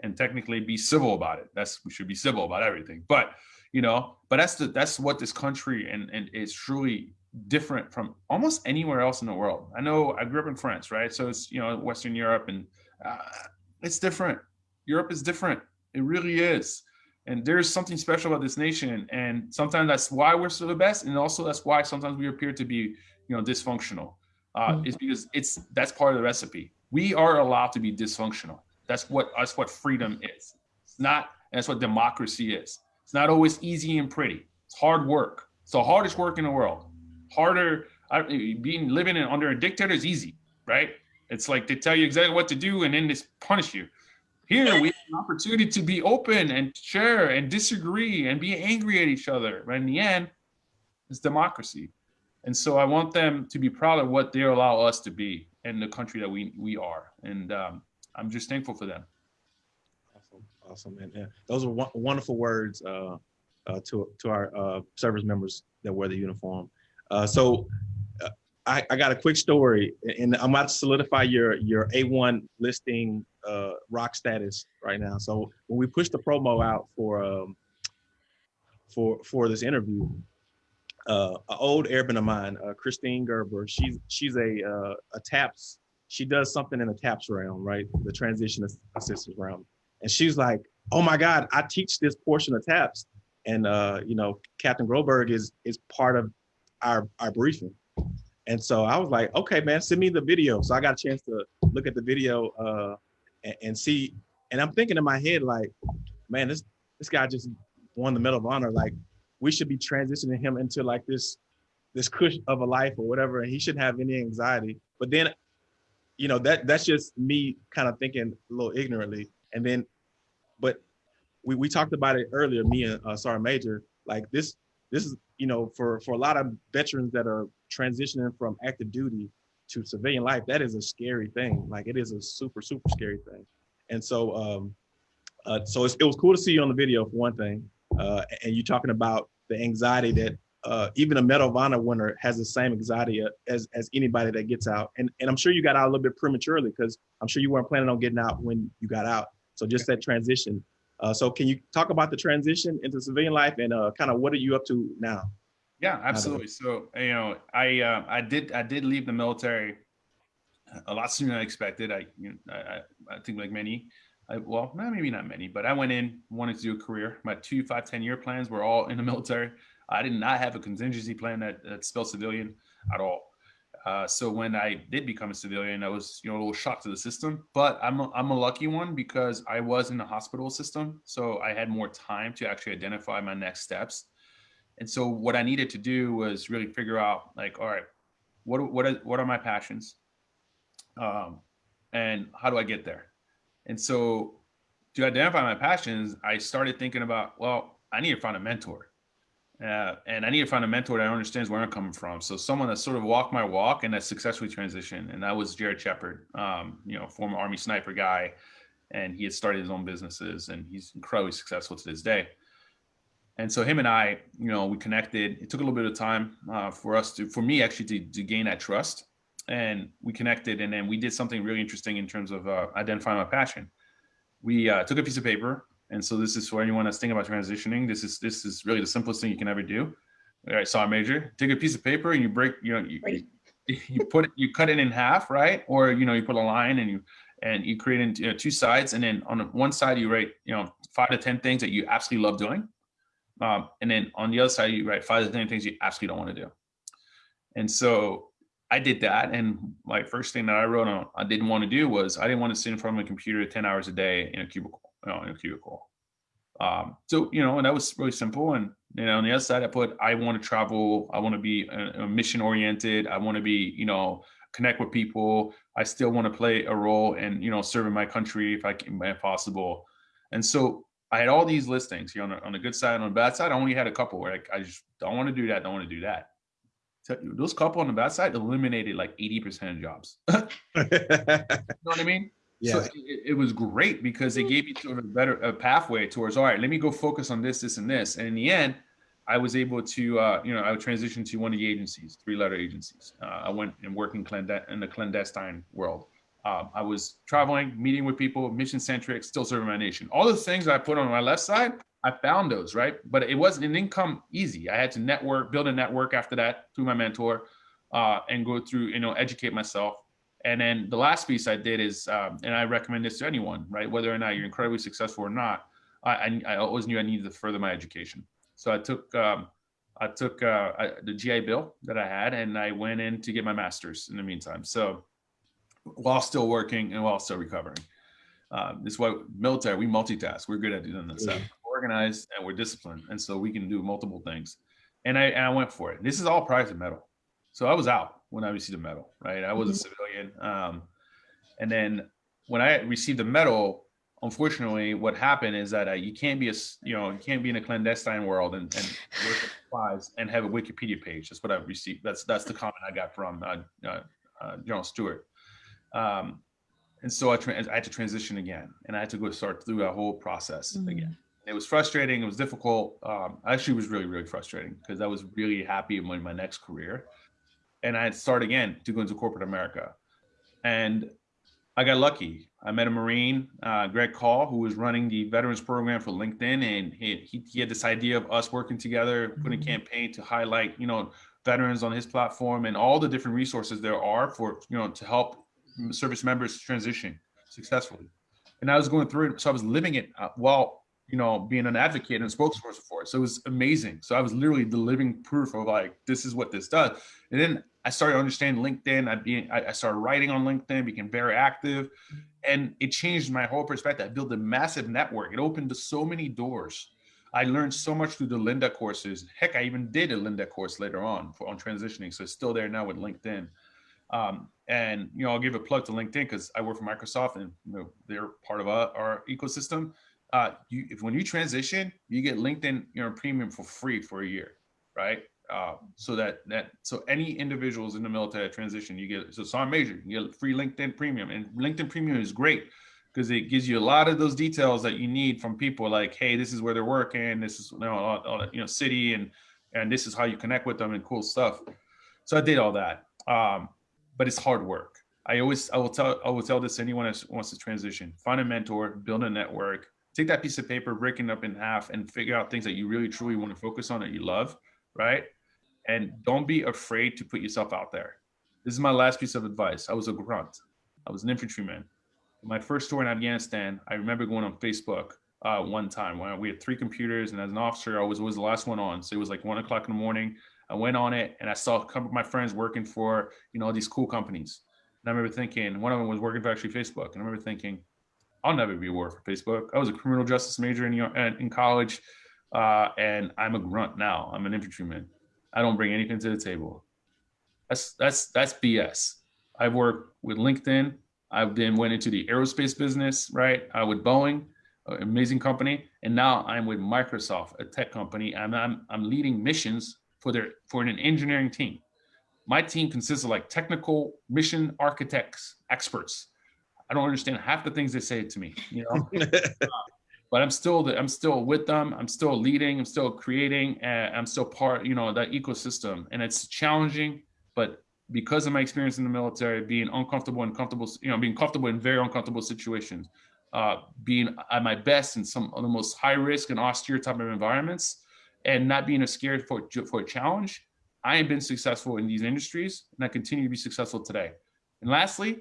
and technically be civil about it. That's we should be civil about everything. But you know, but that's the that's what this country and and is truly different from almost anywhere else in the world. I know I grew up in France, right? So it's you know Western Europe, and uh, it's different. Europe is different. It really is. And there's something special about this nation, and sometimes that's why we're so the best, and also that's why sometimes we appear to be, you know, dysfunctional. Uh, mm-hmm. Is because it's that's part of the recipe. We are allowed to be dysfunctional. That's what that's what freedom is. It's not. that's what democracy is. It's not always easy and pretty. It's hard work. It's the hardest work in the world harder. being living in, under a dictator is easy, right? It's like they tell you exactly what to do and then they punish you. Here we have an opportunity to be open and share and disagree and be angry at each other. But in the end, it's democracy. And so I want them to be proud of what they allow us to be in the country that we we are. And um, I'm just thankful for them. Awesome, and those are wonderful words uh, uh, to to our uh, service members that wear the uniform. Uh, so uh, I, I, got a quick story, and I'm about to solidify your your A1 listing uh, ROC status right now. So when we pushed the promo out for um, for for this interview, uh, an old airman of mine, uh, Christine Gerber, she's she's a uh, a TAPS. She does something in the TAPS realm, right? The transition assistance realm, and she's like, "Oh my God, I teach this portion of TAPS." And uh, you know, Captain Groberg is is part of our our briefing. And so I was like, okay, man, send me the video. So I got a chance to look at the video uh, and, and, see. And I'm thinking in my head, like, man, this this guy just won the Medal of Honor. Like, we should be transitioning him into like this this cush of a life or whatever, and he shouldn't have any anxiety. But then, you know, that that's just me kind of thinking a little ignorantly. And then, but we we talked about it earlier, me and uh, Sergeant Major. Like this this is you know for for a lot of veterans that are transitioning from active duty to civilian life that is a scary thing like it is a super super scary thing and so um uh, so it was cool to see you on the video for one thing uh, and you talking about the anxiety that uh, even a Medal of Honor winner has the same anxiety as as anybody that gets out. And and I'm sure you got out a little bit prematurely because I'm sure you weren't planning on getting out when you got out. So just that transition uh, so can you talk about the transition into civilian life and uh, kind of what are you up to now? Yeah, absolutely. So you know, I uh, I did I did leave the military a lot sooner than I expected. I you know, I, I think like many, I, well, maybe not many, but I went in wanted to do a career. My two, five, ten year plans were all in the military. I did not have a contingency plan that, that spelled civilian at all. Uh, so when I did become a civilian, I was you know a little shocked to the system. But I'm a, I'm a lucky one because I was in the hospital system, so I had more time to actually identify my next steps. And so what I needed to do was really figure out like, all right, what what are, what are my passions, um, and how do I get there? And so to identify my passions, I started thinking about well, I need to find a mentor uh, and I need to find a mentor that understands where I'm coming from. So someone that sort of walked my walk and that successfully transitioned. And that was Jared Shepard, um, you know, former Army sniper guy. And he had started his own businesses and he's incredibly successful to this day. And so him and I, you know, we connected. It took a little bit of time uh, for us to, for me actually to, to gain that trust. And we connected and then we did something really interesting in terms of uh, identifying my passion. We uh, took a piece of paper And so this is for anyone that's thinking about transitioning. This is this is really the simplest thing you can ever do. All right, sergeant major, take a piece of paper and you break, you know, you, you, you put it, you cut it in half, right? Or you know, you put a line and you and you create into you know, two sides, and then on one side you write, you know, five to ten things that you absolutely love doing, um, and then on the other side you write five to ten things you absolutely don't want to do. And so I did that, and my first thing that I wrote on I didn't want to do was I didn't want to sit in front of a computer ten hours a day in a cubicle, you know, in a cubicle. Um, so you know, and that was really simple. And you know, on the other side, I put I want to travel. I want to be a, a mission oriented. I want to be, you know, connect with people. I still want to play a role and you know, serving my country if I can, if possible. And so I had all these listings. You know, on the, on the good side, on the bad side, I only had a couple where I, I just don't want to do that. Don't want to do that. So those couple on the bad side eliminated like 80% of jobs. *laughs* you know what I mean? Yeah. So it, it, was great because it gave me sort of a better a pathway towards, all right, let me go focus on this, this, and this. And in the end, I was able to, uh, you know, I transitioned to one of the agencies, three letter agencies. Uh, I went and worked in, in the clandestine world. Um, I was traveling, meeting with people, mission centric, still serving my nation. All the things I put on my left side, I found those, right? But it wasn't an income easy. I had to network, build a network after that through my mentor, uh, and go through, you know, educate myself. And then the last piece I did is, um, and I recommend this to anyone, right? Whether or not you're incredibly successful or not, I, I, I always knew I needed to further my education. So I took, um, I took uh, I, the GI Bill that I had, and I went in to get my master's in the meantime. So while still working and while still recovering. Uh, this is why military, we multitask. We're good at doing this stuff organized and we're disciplined. And so we can do multiple things. And I, and I went for it. This is all prize to medal. So I was out when I received the medal, right? I was a mm-hmm. civilian. Um, and then when I received the medal, unfortunately, what happened is that uh, you can't be a, you know, you can't be in a clandestine world and, and work supplies and have a Wikipedia page. That's what I've received. That's that's the comment I got from uh, uh, uh General Stewart. Um, and so I, I, had to transition again, and I had to go start through a whole process mm-hmm. again it was frustrating. It was difficult. Um, actually, was really, really frustrating because I was really happy in my next career. And I had to start again to go into corporate America. And I got lucky. I met a Marine, uh, Greg Call, who was running the veterans program for LinkedIn. And he, he, he had this idea of us working together, putting a mm-hmm. campaign to highlight, you know, veterans on his platform and all the different resources there are for, you know, to help service members transition successfully. And I was going through it. So I was living it uh, while you know, being an advocate and spokesperson for it. So it was amazing. So I was literally the living proof of like, this is what this does. And then I started understanding LinkedIn. I I started writing on LinkedIn, became very active, and it changed my whole perspective. I built a massive network. It opened so many doors. I learned so much through the Lynda courses. Heck, I even did a Lynda course later on for on transitioning. So it's still there now with LinkedIn. Um, and you know, I'll give a plug to LinkedIn because I work for Microsoft and you know, they're part of our, our ecosystem uh, you if when you transition, you get LinkedIn you know premium for free for a year, right? Uh, so that that so any individuals in the military transition, you get so sergeant major, you get free LinkedIn premium, and LinkedIn premium is great because it gives you a lot of those details that you need from people like, hey, this is where they're working, this is you know, all, all, you know city, and and this is how you connect with them and cool stuff. So I did all that, um, but it's hard work. I always I will tell I will tell this anyone that wants to transition: find a mentor, build a network, take that piece of paper, break it up in half, and figure out things that you really truly want to focus on that you love, right? And don't be afraid to put yourself out there. This is my last piece of advice. I was a grunt. I was an infantryman. My first tour in Afghanistan, I remember going on Facebook uh, one time when we had three computers, and as an officer, I was always the last one on. So it was like one o'clock in the morning. I went on it, and I saw a couple of my friends working for you know all these cool companies. And I remember thinking, one of them was working for actually Facebook, and I remember thinking, I'll never be a war for Facebook. I was a criminal justice major in in college, uh, and I'm a grunt now. I'm an infantryman. I don't bring anything to the table. That's that's that's BS. I've worked with LinkedIn. I then went into the aerospace business, right? I with Boeing, amazing company, and now I'm with Microsoft, a tech company, and I'm I'm leading missions for their for an engineering team. My team consists of like technical mission architects, experts I don't understand half the things they say to me, you know. *laughs* but I'm still the, I'm still with them. I'm still leading. I'm still creating. I'm still part, you know, that ecosystem. And it's challenging, but because of my experience in the military, being uncomfortable and comfortable, you know, being comfortable in very uncomfortable situations, uh, being at my best in some of the most high risk and austere type of environments and not being scared for, for a challenge, I have been successful in these industries and I continue to be successful today. And lastly,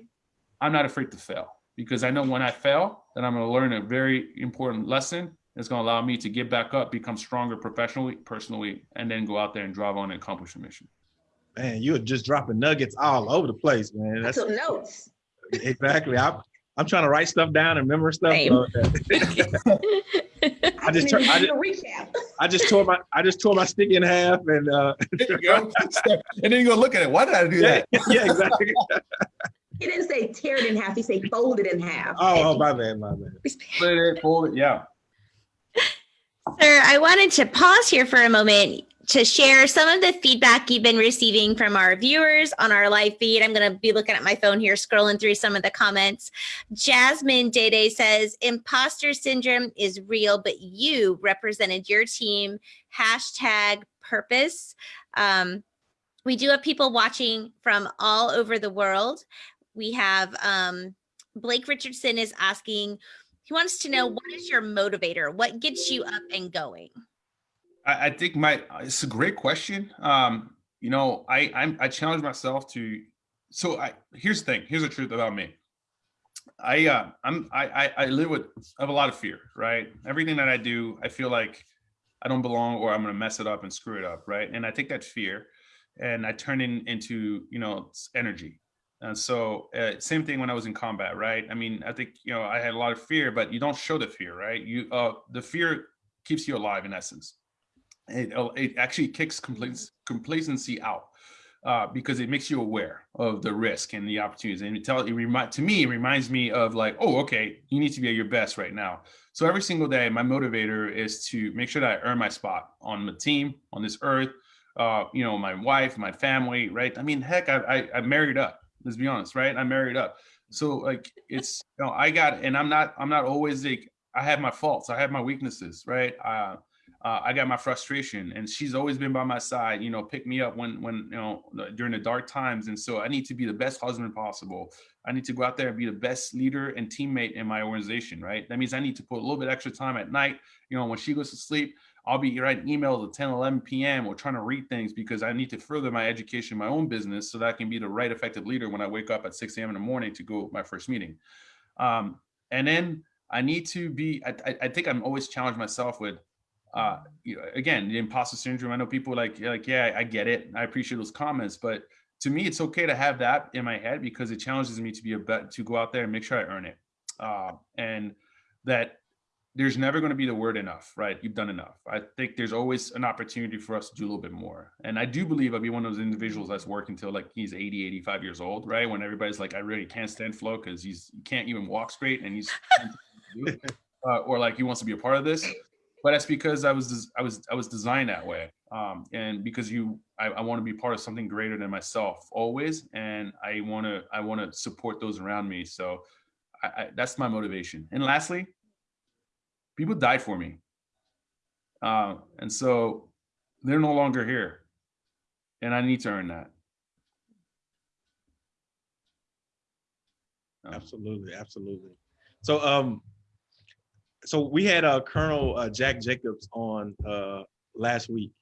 I'm not afraid to fail because I know when I fail, then I'm going to learn a very important lesson. It's going to allow me to get back up, become stronger professionally, personally, and then go out there and drive on and accomplish a mission. Man, you're just dropping nuggets all over the place, man. That's some notes. Exactly. I, I'm trying to write stuff down and remember stuff. So *laughs* I just *laughs* turned. I just, I just tore my I just tore my stick in half and uh *laughs* and then you go look at it. Why did I do yeah, that? Yeah, exactly. He didn't say tear it in half. He said fold it in half. Oh, oh my bad, my bad. Split it, fold it. Yeah. Sir, I wanted to pause here for a moment to share some of the feedback you've been receiving from our viewers on our live feed. I'm going to be looking at my phone here, scrolling through some of the comments. Jasmine Dede says, imposter syndrome is real, but you represented your team. Hashtag purpose. Um, we do have people watching from all over the world. We have um, Blake Richardson is asking, he wants to know what is your motivator? What gets you up and going? I, I think my it's a great question. Um, you know, I I'm, I challenge myself to. So I here's the thing. Here's the truth about me. I uh, I'm I, I I live with I have a lot of fear. Right. Everything that I do, I feel like I don't belong or I'm gonna mess it up and screw it up. Right. And I take that fear, and I turn it into you know energy. And so uh, same thing when I was in combat, right? I mean, I think, you know, I had a lot of fear, but you don't show the fear, right? You, uh, the fear keeps you alive in essence it, oh, it actually kicks complacency out uh, because it makes you aware of the risk and the opportunities. And it tell it remind to me, it reminds me of like, oh, okay, you need to be at your best right now. So every single day, my motivator is to make sure that I earn my spot on the team, on this earth. Uh, you know, my wife, my family, right? I mean, heck, I, I I married up. Let's be honest, right? I married up. So like, it's you know, I got, and I'm not, I'm not always like, I have my faults, I have my weaknesses, right? Uh, uh, I got my frustration, and she's always been by my side. You know, pick me up when when you know during the dark times. And so I need to be the best husband possible. I need to go out there and be the best leader and teammate in my organization. Right. That means I need to put a little bit extra time at night. You know, when she goes to sleep, I'll be writing emails at 10, 11 p.m. or trying to read things because I need to further my education, my own business, so that I can be the right effective leader when I wake up at 6 a.m. in the morning to go my first meeting. Um, and then I need to be. I, I think I'm always challenged myself with uh, you know, again, the imposter syndrome. I know people like like, yeah, I get it. I appreciate those comments, but to me, it's okay to have that in my head because it challenges me to be a bet to go out there and make sure I earn it, uh, and that there's never going to be the word enough, right? You've done enough. I think there's always an opportunity for us to do a little bit more. And I do believe I'll be one of those individuals that's working until like he's 80, 85 years old, right? When everybody's like, I really can't stand Flo because he's he can't even walk straight and he's *laughs* uh, or like he wants to be a part of this but that's because I was I was I was designed that way. Um, and because you, I, I want to be part of something greater than myself always, and I want to I want to support those around me. So I, I, that's my motivation. And lastly, people died for me, uh, and so they're no longer here, and I need to earn that. Absolutely, absolutely. So, um, so we had uh, Colonel uh, Jack Jacobs on uh, last week,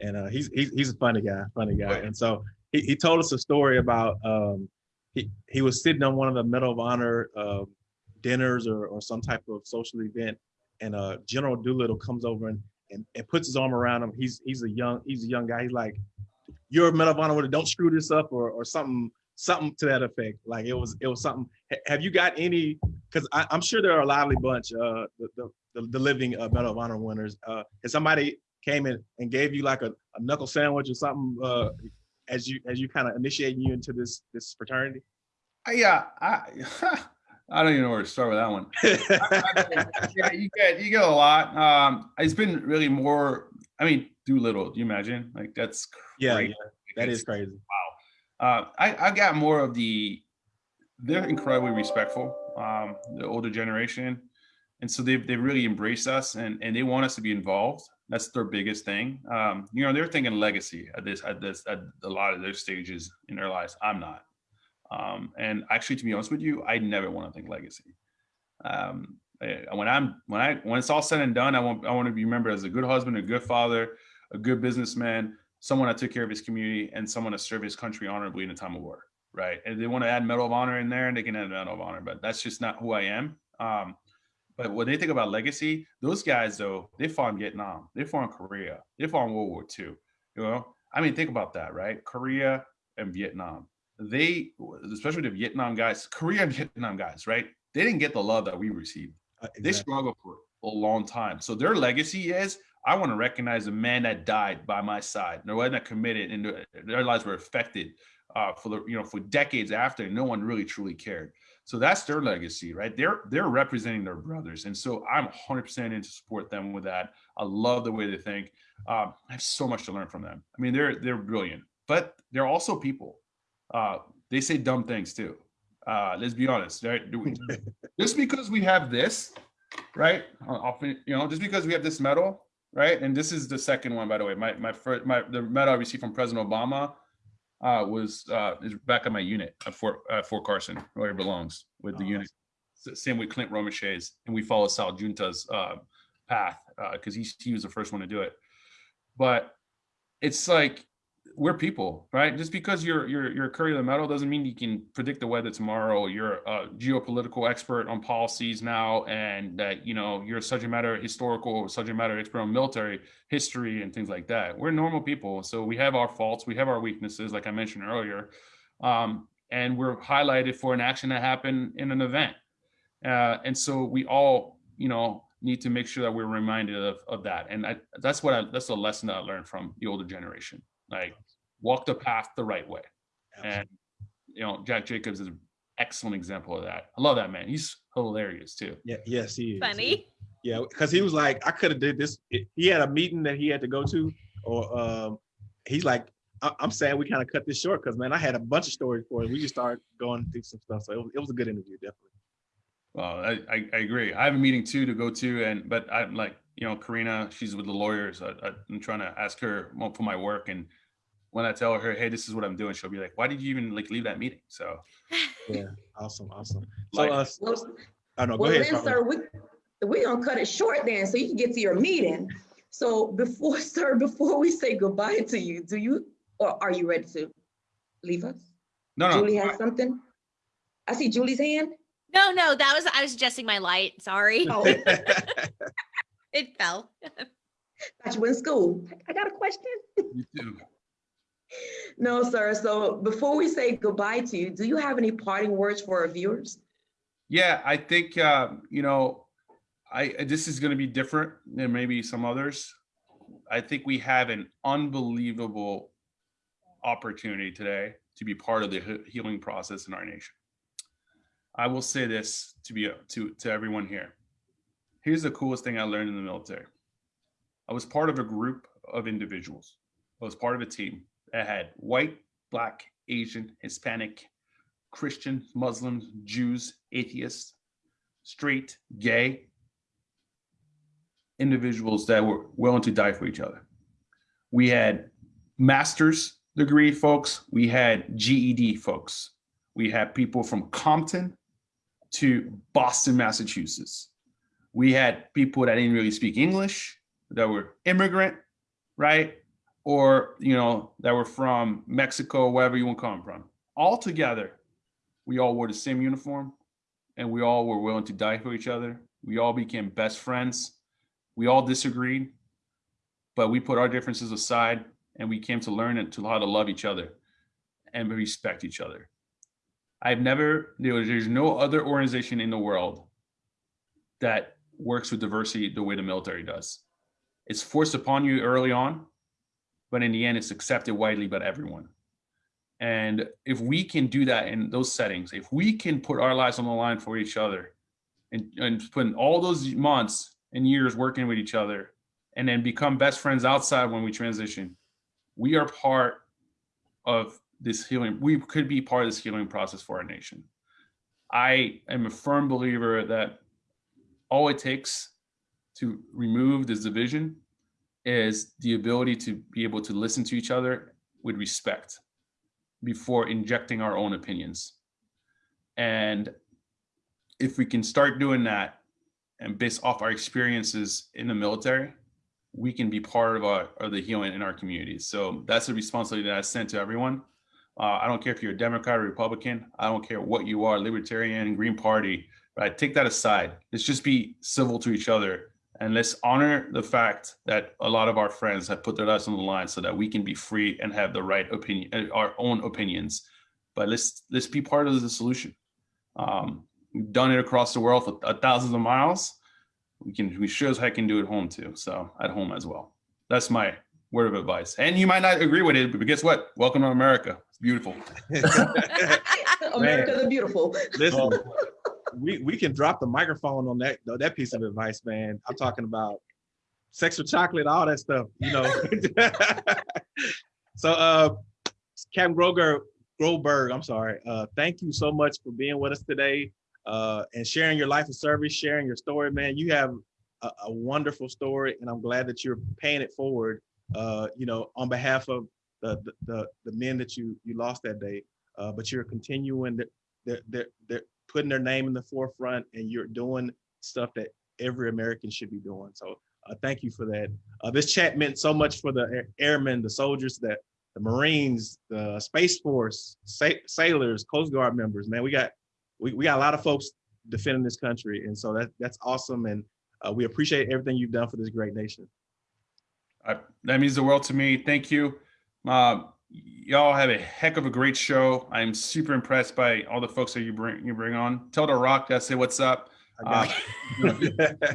and uh, he's, he's he's a funny guy, funny guy. And so he, he told us a story about um, he he was sitting on one of the Medal of Honor uh, dinners or, or some type of social event, and uh, General Doolittle comes over and, and, and puts his arm around him. He's he's a young he's a young guy. He's like, "You're a Medal of Honor, winner, don't screw this up," or or something something to that effect. Like it was it was something. Have you got any because I'm sure there are a lively bunch, uh, the, the, the living uh, Medal of Honor winners. Uh, if somebody came in and gave you like a, a knuckle sandwich or something uh, as you as you kind of initiating you into this this fraternity? Yeah, I, *laughs* I don't even know where to start with that one. *laughs* yeah, you get you get a lot. Um, it's been really more. I mean, Doolittle. Do you imagine? Like that's yeah, yeah, that is crazy. Wow. Uh, I I got more of the. They're incredibly respectful um, the older generation. And so they they really embrace us and, and they want us to be involved. That's their biggest thing. Um, you know, they're thinking legacy at this at this at a lot of their stages in their lives. I'm not. Um, and actually, to be honest with you, I never want to think legacy. Um, when I'm when I when it's all said and done, I want I want to be remembered as a good husband, a good father, a good businessman, someone that took care of his community, and someone that served his country honorably in a time of war. Right? And they want to add Medal of Honor in there, and they can add Medal of Honor, but that's just not who I am. Um, but when they think about legacy, those guys though, they fought in Vietnam, they fought in Korea, they fought in World War II. You know, I mean, think about that, right? Korea and Vietnam. They, especially the Vietnam guys, Korea and Vietnam guys, right? They didn't get the love that we received. Uh, exactly. They struggled for a long time. So their legacy is I want to recognize the man that died by my side, the one that committed, and their lives were affected uh, for the you know for decades after, and no one really truly cared. So that's their legacy, right? They're they're representing their brothers, and so I'm 100% in to support them with that. I love the way they think. Um, I have so much to learn from them. I mean, they're they're brilliant, but they're also people. Uh, they say dumb things too. Uh, let's be honest, right? *laughs* just because we have this, right? Often, you know, just because we have this medal, right? And this is the second one, by the way. My my first my the medal I received from President Obama uh, was uh, is back at my unit at Fort at Fort Carson, where it belongs with the oh, unit. Same with Clint Romesha's, and we follow Sal Giunta's uh, path because uh, he he was the first one to do it. But it's like we're people, right? Just because you're you're you're a courier of the medal doesn't mean you can predict the weather tomorrow. You're a geopolitical expert on policies now, and that you know you're such a matter historical subject matter expert on military history and things like that. We're normal people, so we have our faults, we have our weaknesses, like I mentioned earlier, um, and we're highlighted for an action that happened in an event, uh, and so we all, you know, need to make sure that we're reminded of, of that. And I, that's what I, that's a lesson that I learned from the older generation. Like walk the path the right way. Absolutely. And you know, Jack Jacobs is an excellent example of that. I love that man. He's hilarious too. Yeah, yes, he is. Funny. Yeah, because he was like, I could have did this. He had a meeting that he had to go to, or um, he's like, I- am saying we kind of cut this short because man, I had a bunch of stories for it. We just started going through some stuff, so it was, it was a good interview, definitely. Well, I, I, I agree. I have a meeting too to go to, and but I'm like, you know, Karina, she's with the lawyers. I, I'm trying to ask her for my work, and when I tell her, hey, this is what I'm doing, she'll be like, why did you even like leave that meeting? So yeah, awesome, awesome. So like, uh, well, I know. Go well, ahead. Then, sir, we we're gonna cut it short then, so you can get to your meeting. So before, *laughs* sir, before we say goodbye to you, do you or are you ready to leave us? No, no. Julie has something. I see Julie's hand. No, no, that was I was adjusting my light. Sorry. Oh. *laughs* *laughs* it fell. Got you in school. I got a question. You too. No, sir. So before we say goodbye to you, do you have any parting words for our viewers? Yeah, I think uh, you know, I this is going to be different than maybe some others. I think we have an unbelievable opportunity today to be part of the healing process in our nation. I will say this to be to to everyone here. Here's the coolest thing I learned in the military. I was part of a group of individuals. I was part of a team that had white, black, Asian, Hispanic, Christian, Muslims, Jews, atheists, straight, gay individuals that were willing to die for each other. We had master's degree folks, we had GED folks, we had people from Compton to Boston, Massachusetts. We had people that didn't really speak English, that were immigrant, right? Or, you know, that were from Mexico, wherever you want to come from. All together, we all wore the same uniform and we all were willing to die for each other. We all became best friends. We all disagreed, but we put our differences aside and we came to learn and to how to love each other and respect each other. I've never, there's no other organization in the world that works with diversity the way the military does. It's forced upon you early on, but in the end, it's accepted widely by everyone. And if we can do that in those settings, if we can put our lives on the line for each other and, and spend all those months and years working with each other and then become best friends outside when we transition, we are part of this healing, we could be part of this healing process for our nation. I am a firm believer that all it takes to remove this division is the ability to be able to listen to each other with respect before injecting our own opinions. And if we can start doing that and based off our experiences in the military, we can be part of our of the healing in our communities. So that's a responsibility that I sent to everyone. Uh, I don't care if you're a Democrat or Republican. I don't care what you are, Libertarian, Green Party. Right? Take that aside. Let's just be civil to each other and let's honor the fact that a lot of our friends have put their lives on the line so that we can be free and have the right opinion, uh, our own opinions. But let's let's be part of the solution. Um, we've done it across the world for thousands of miles. We can we sure as heck can do it home too. So at home as well. That's my word of advice. And you might not agree with it, but guess what? Welcome to America. It's beautiful. *laughs* *laughs* America the beautiful. Listen, we we can drop the microphone on that that piece of advice, man. I'm talking about sex with chocolate, all that stuff, you know. *laughs* so uh Captain Groger Groberg, I'm sorry. Uh thank you so much for being with us today uh and sharing your life of service, sharing your story, man. You have a, a wonderful story and I'm glad that you're paying it forward uh, you know, on behalf of the the the, the men that you you lost that day. Uh, but you're continuing they're, they're, they're putting their name in the forefront and you're doing stuff that every American should be doing. So uh, thank you for that. Uh, this chat meant so much for the airmen, the soldiers, that the Marines, the Space Force, sa- sailors, Coast Guard members. Man, we got we, we got a lot of folks defending this country, and so that that's awesome. And uh, we appreciate everything you've done for this great nation. I, that means the world to me. Thank you. Uh, y'all have a heck of a great show. I'm super impressed by all the folks that you bring you bring on. Tell the Rock I say what's up. Uh, *laughs*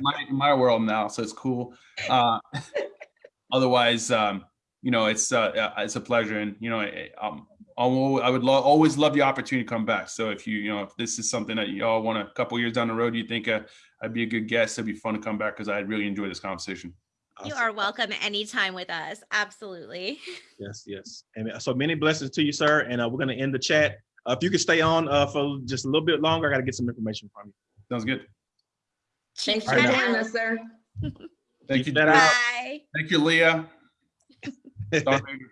my, my world now, so it's cool. Uh, *laughs* otherwise, um, you know, it's uh, uh, it's a pleasure, and you know, I, um, I would lo- always love the opportunity to come back. So if you you know if this is something that y'all want a couple years down the road, you think uh, I'd be a good guest, it'd be fun to come back because I really enjoy this conversation. You are welcome anytime with us. Absolutely. *laughs* Yes, yes. And so many blessings to you, sir. And uh, we're going to end the chat. Uh, if you could stay on uh, for just a little bit longer, I got to get some information from you. Sounds good. Thanks for All right. Chat joining us, sir. Thank you. that out. Bye. Thank you, Leah. *laughs* Star Ranger.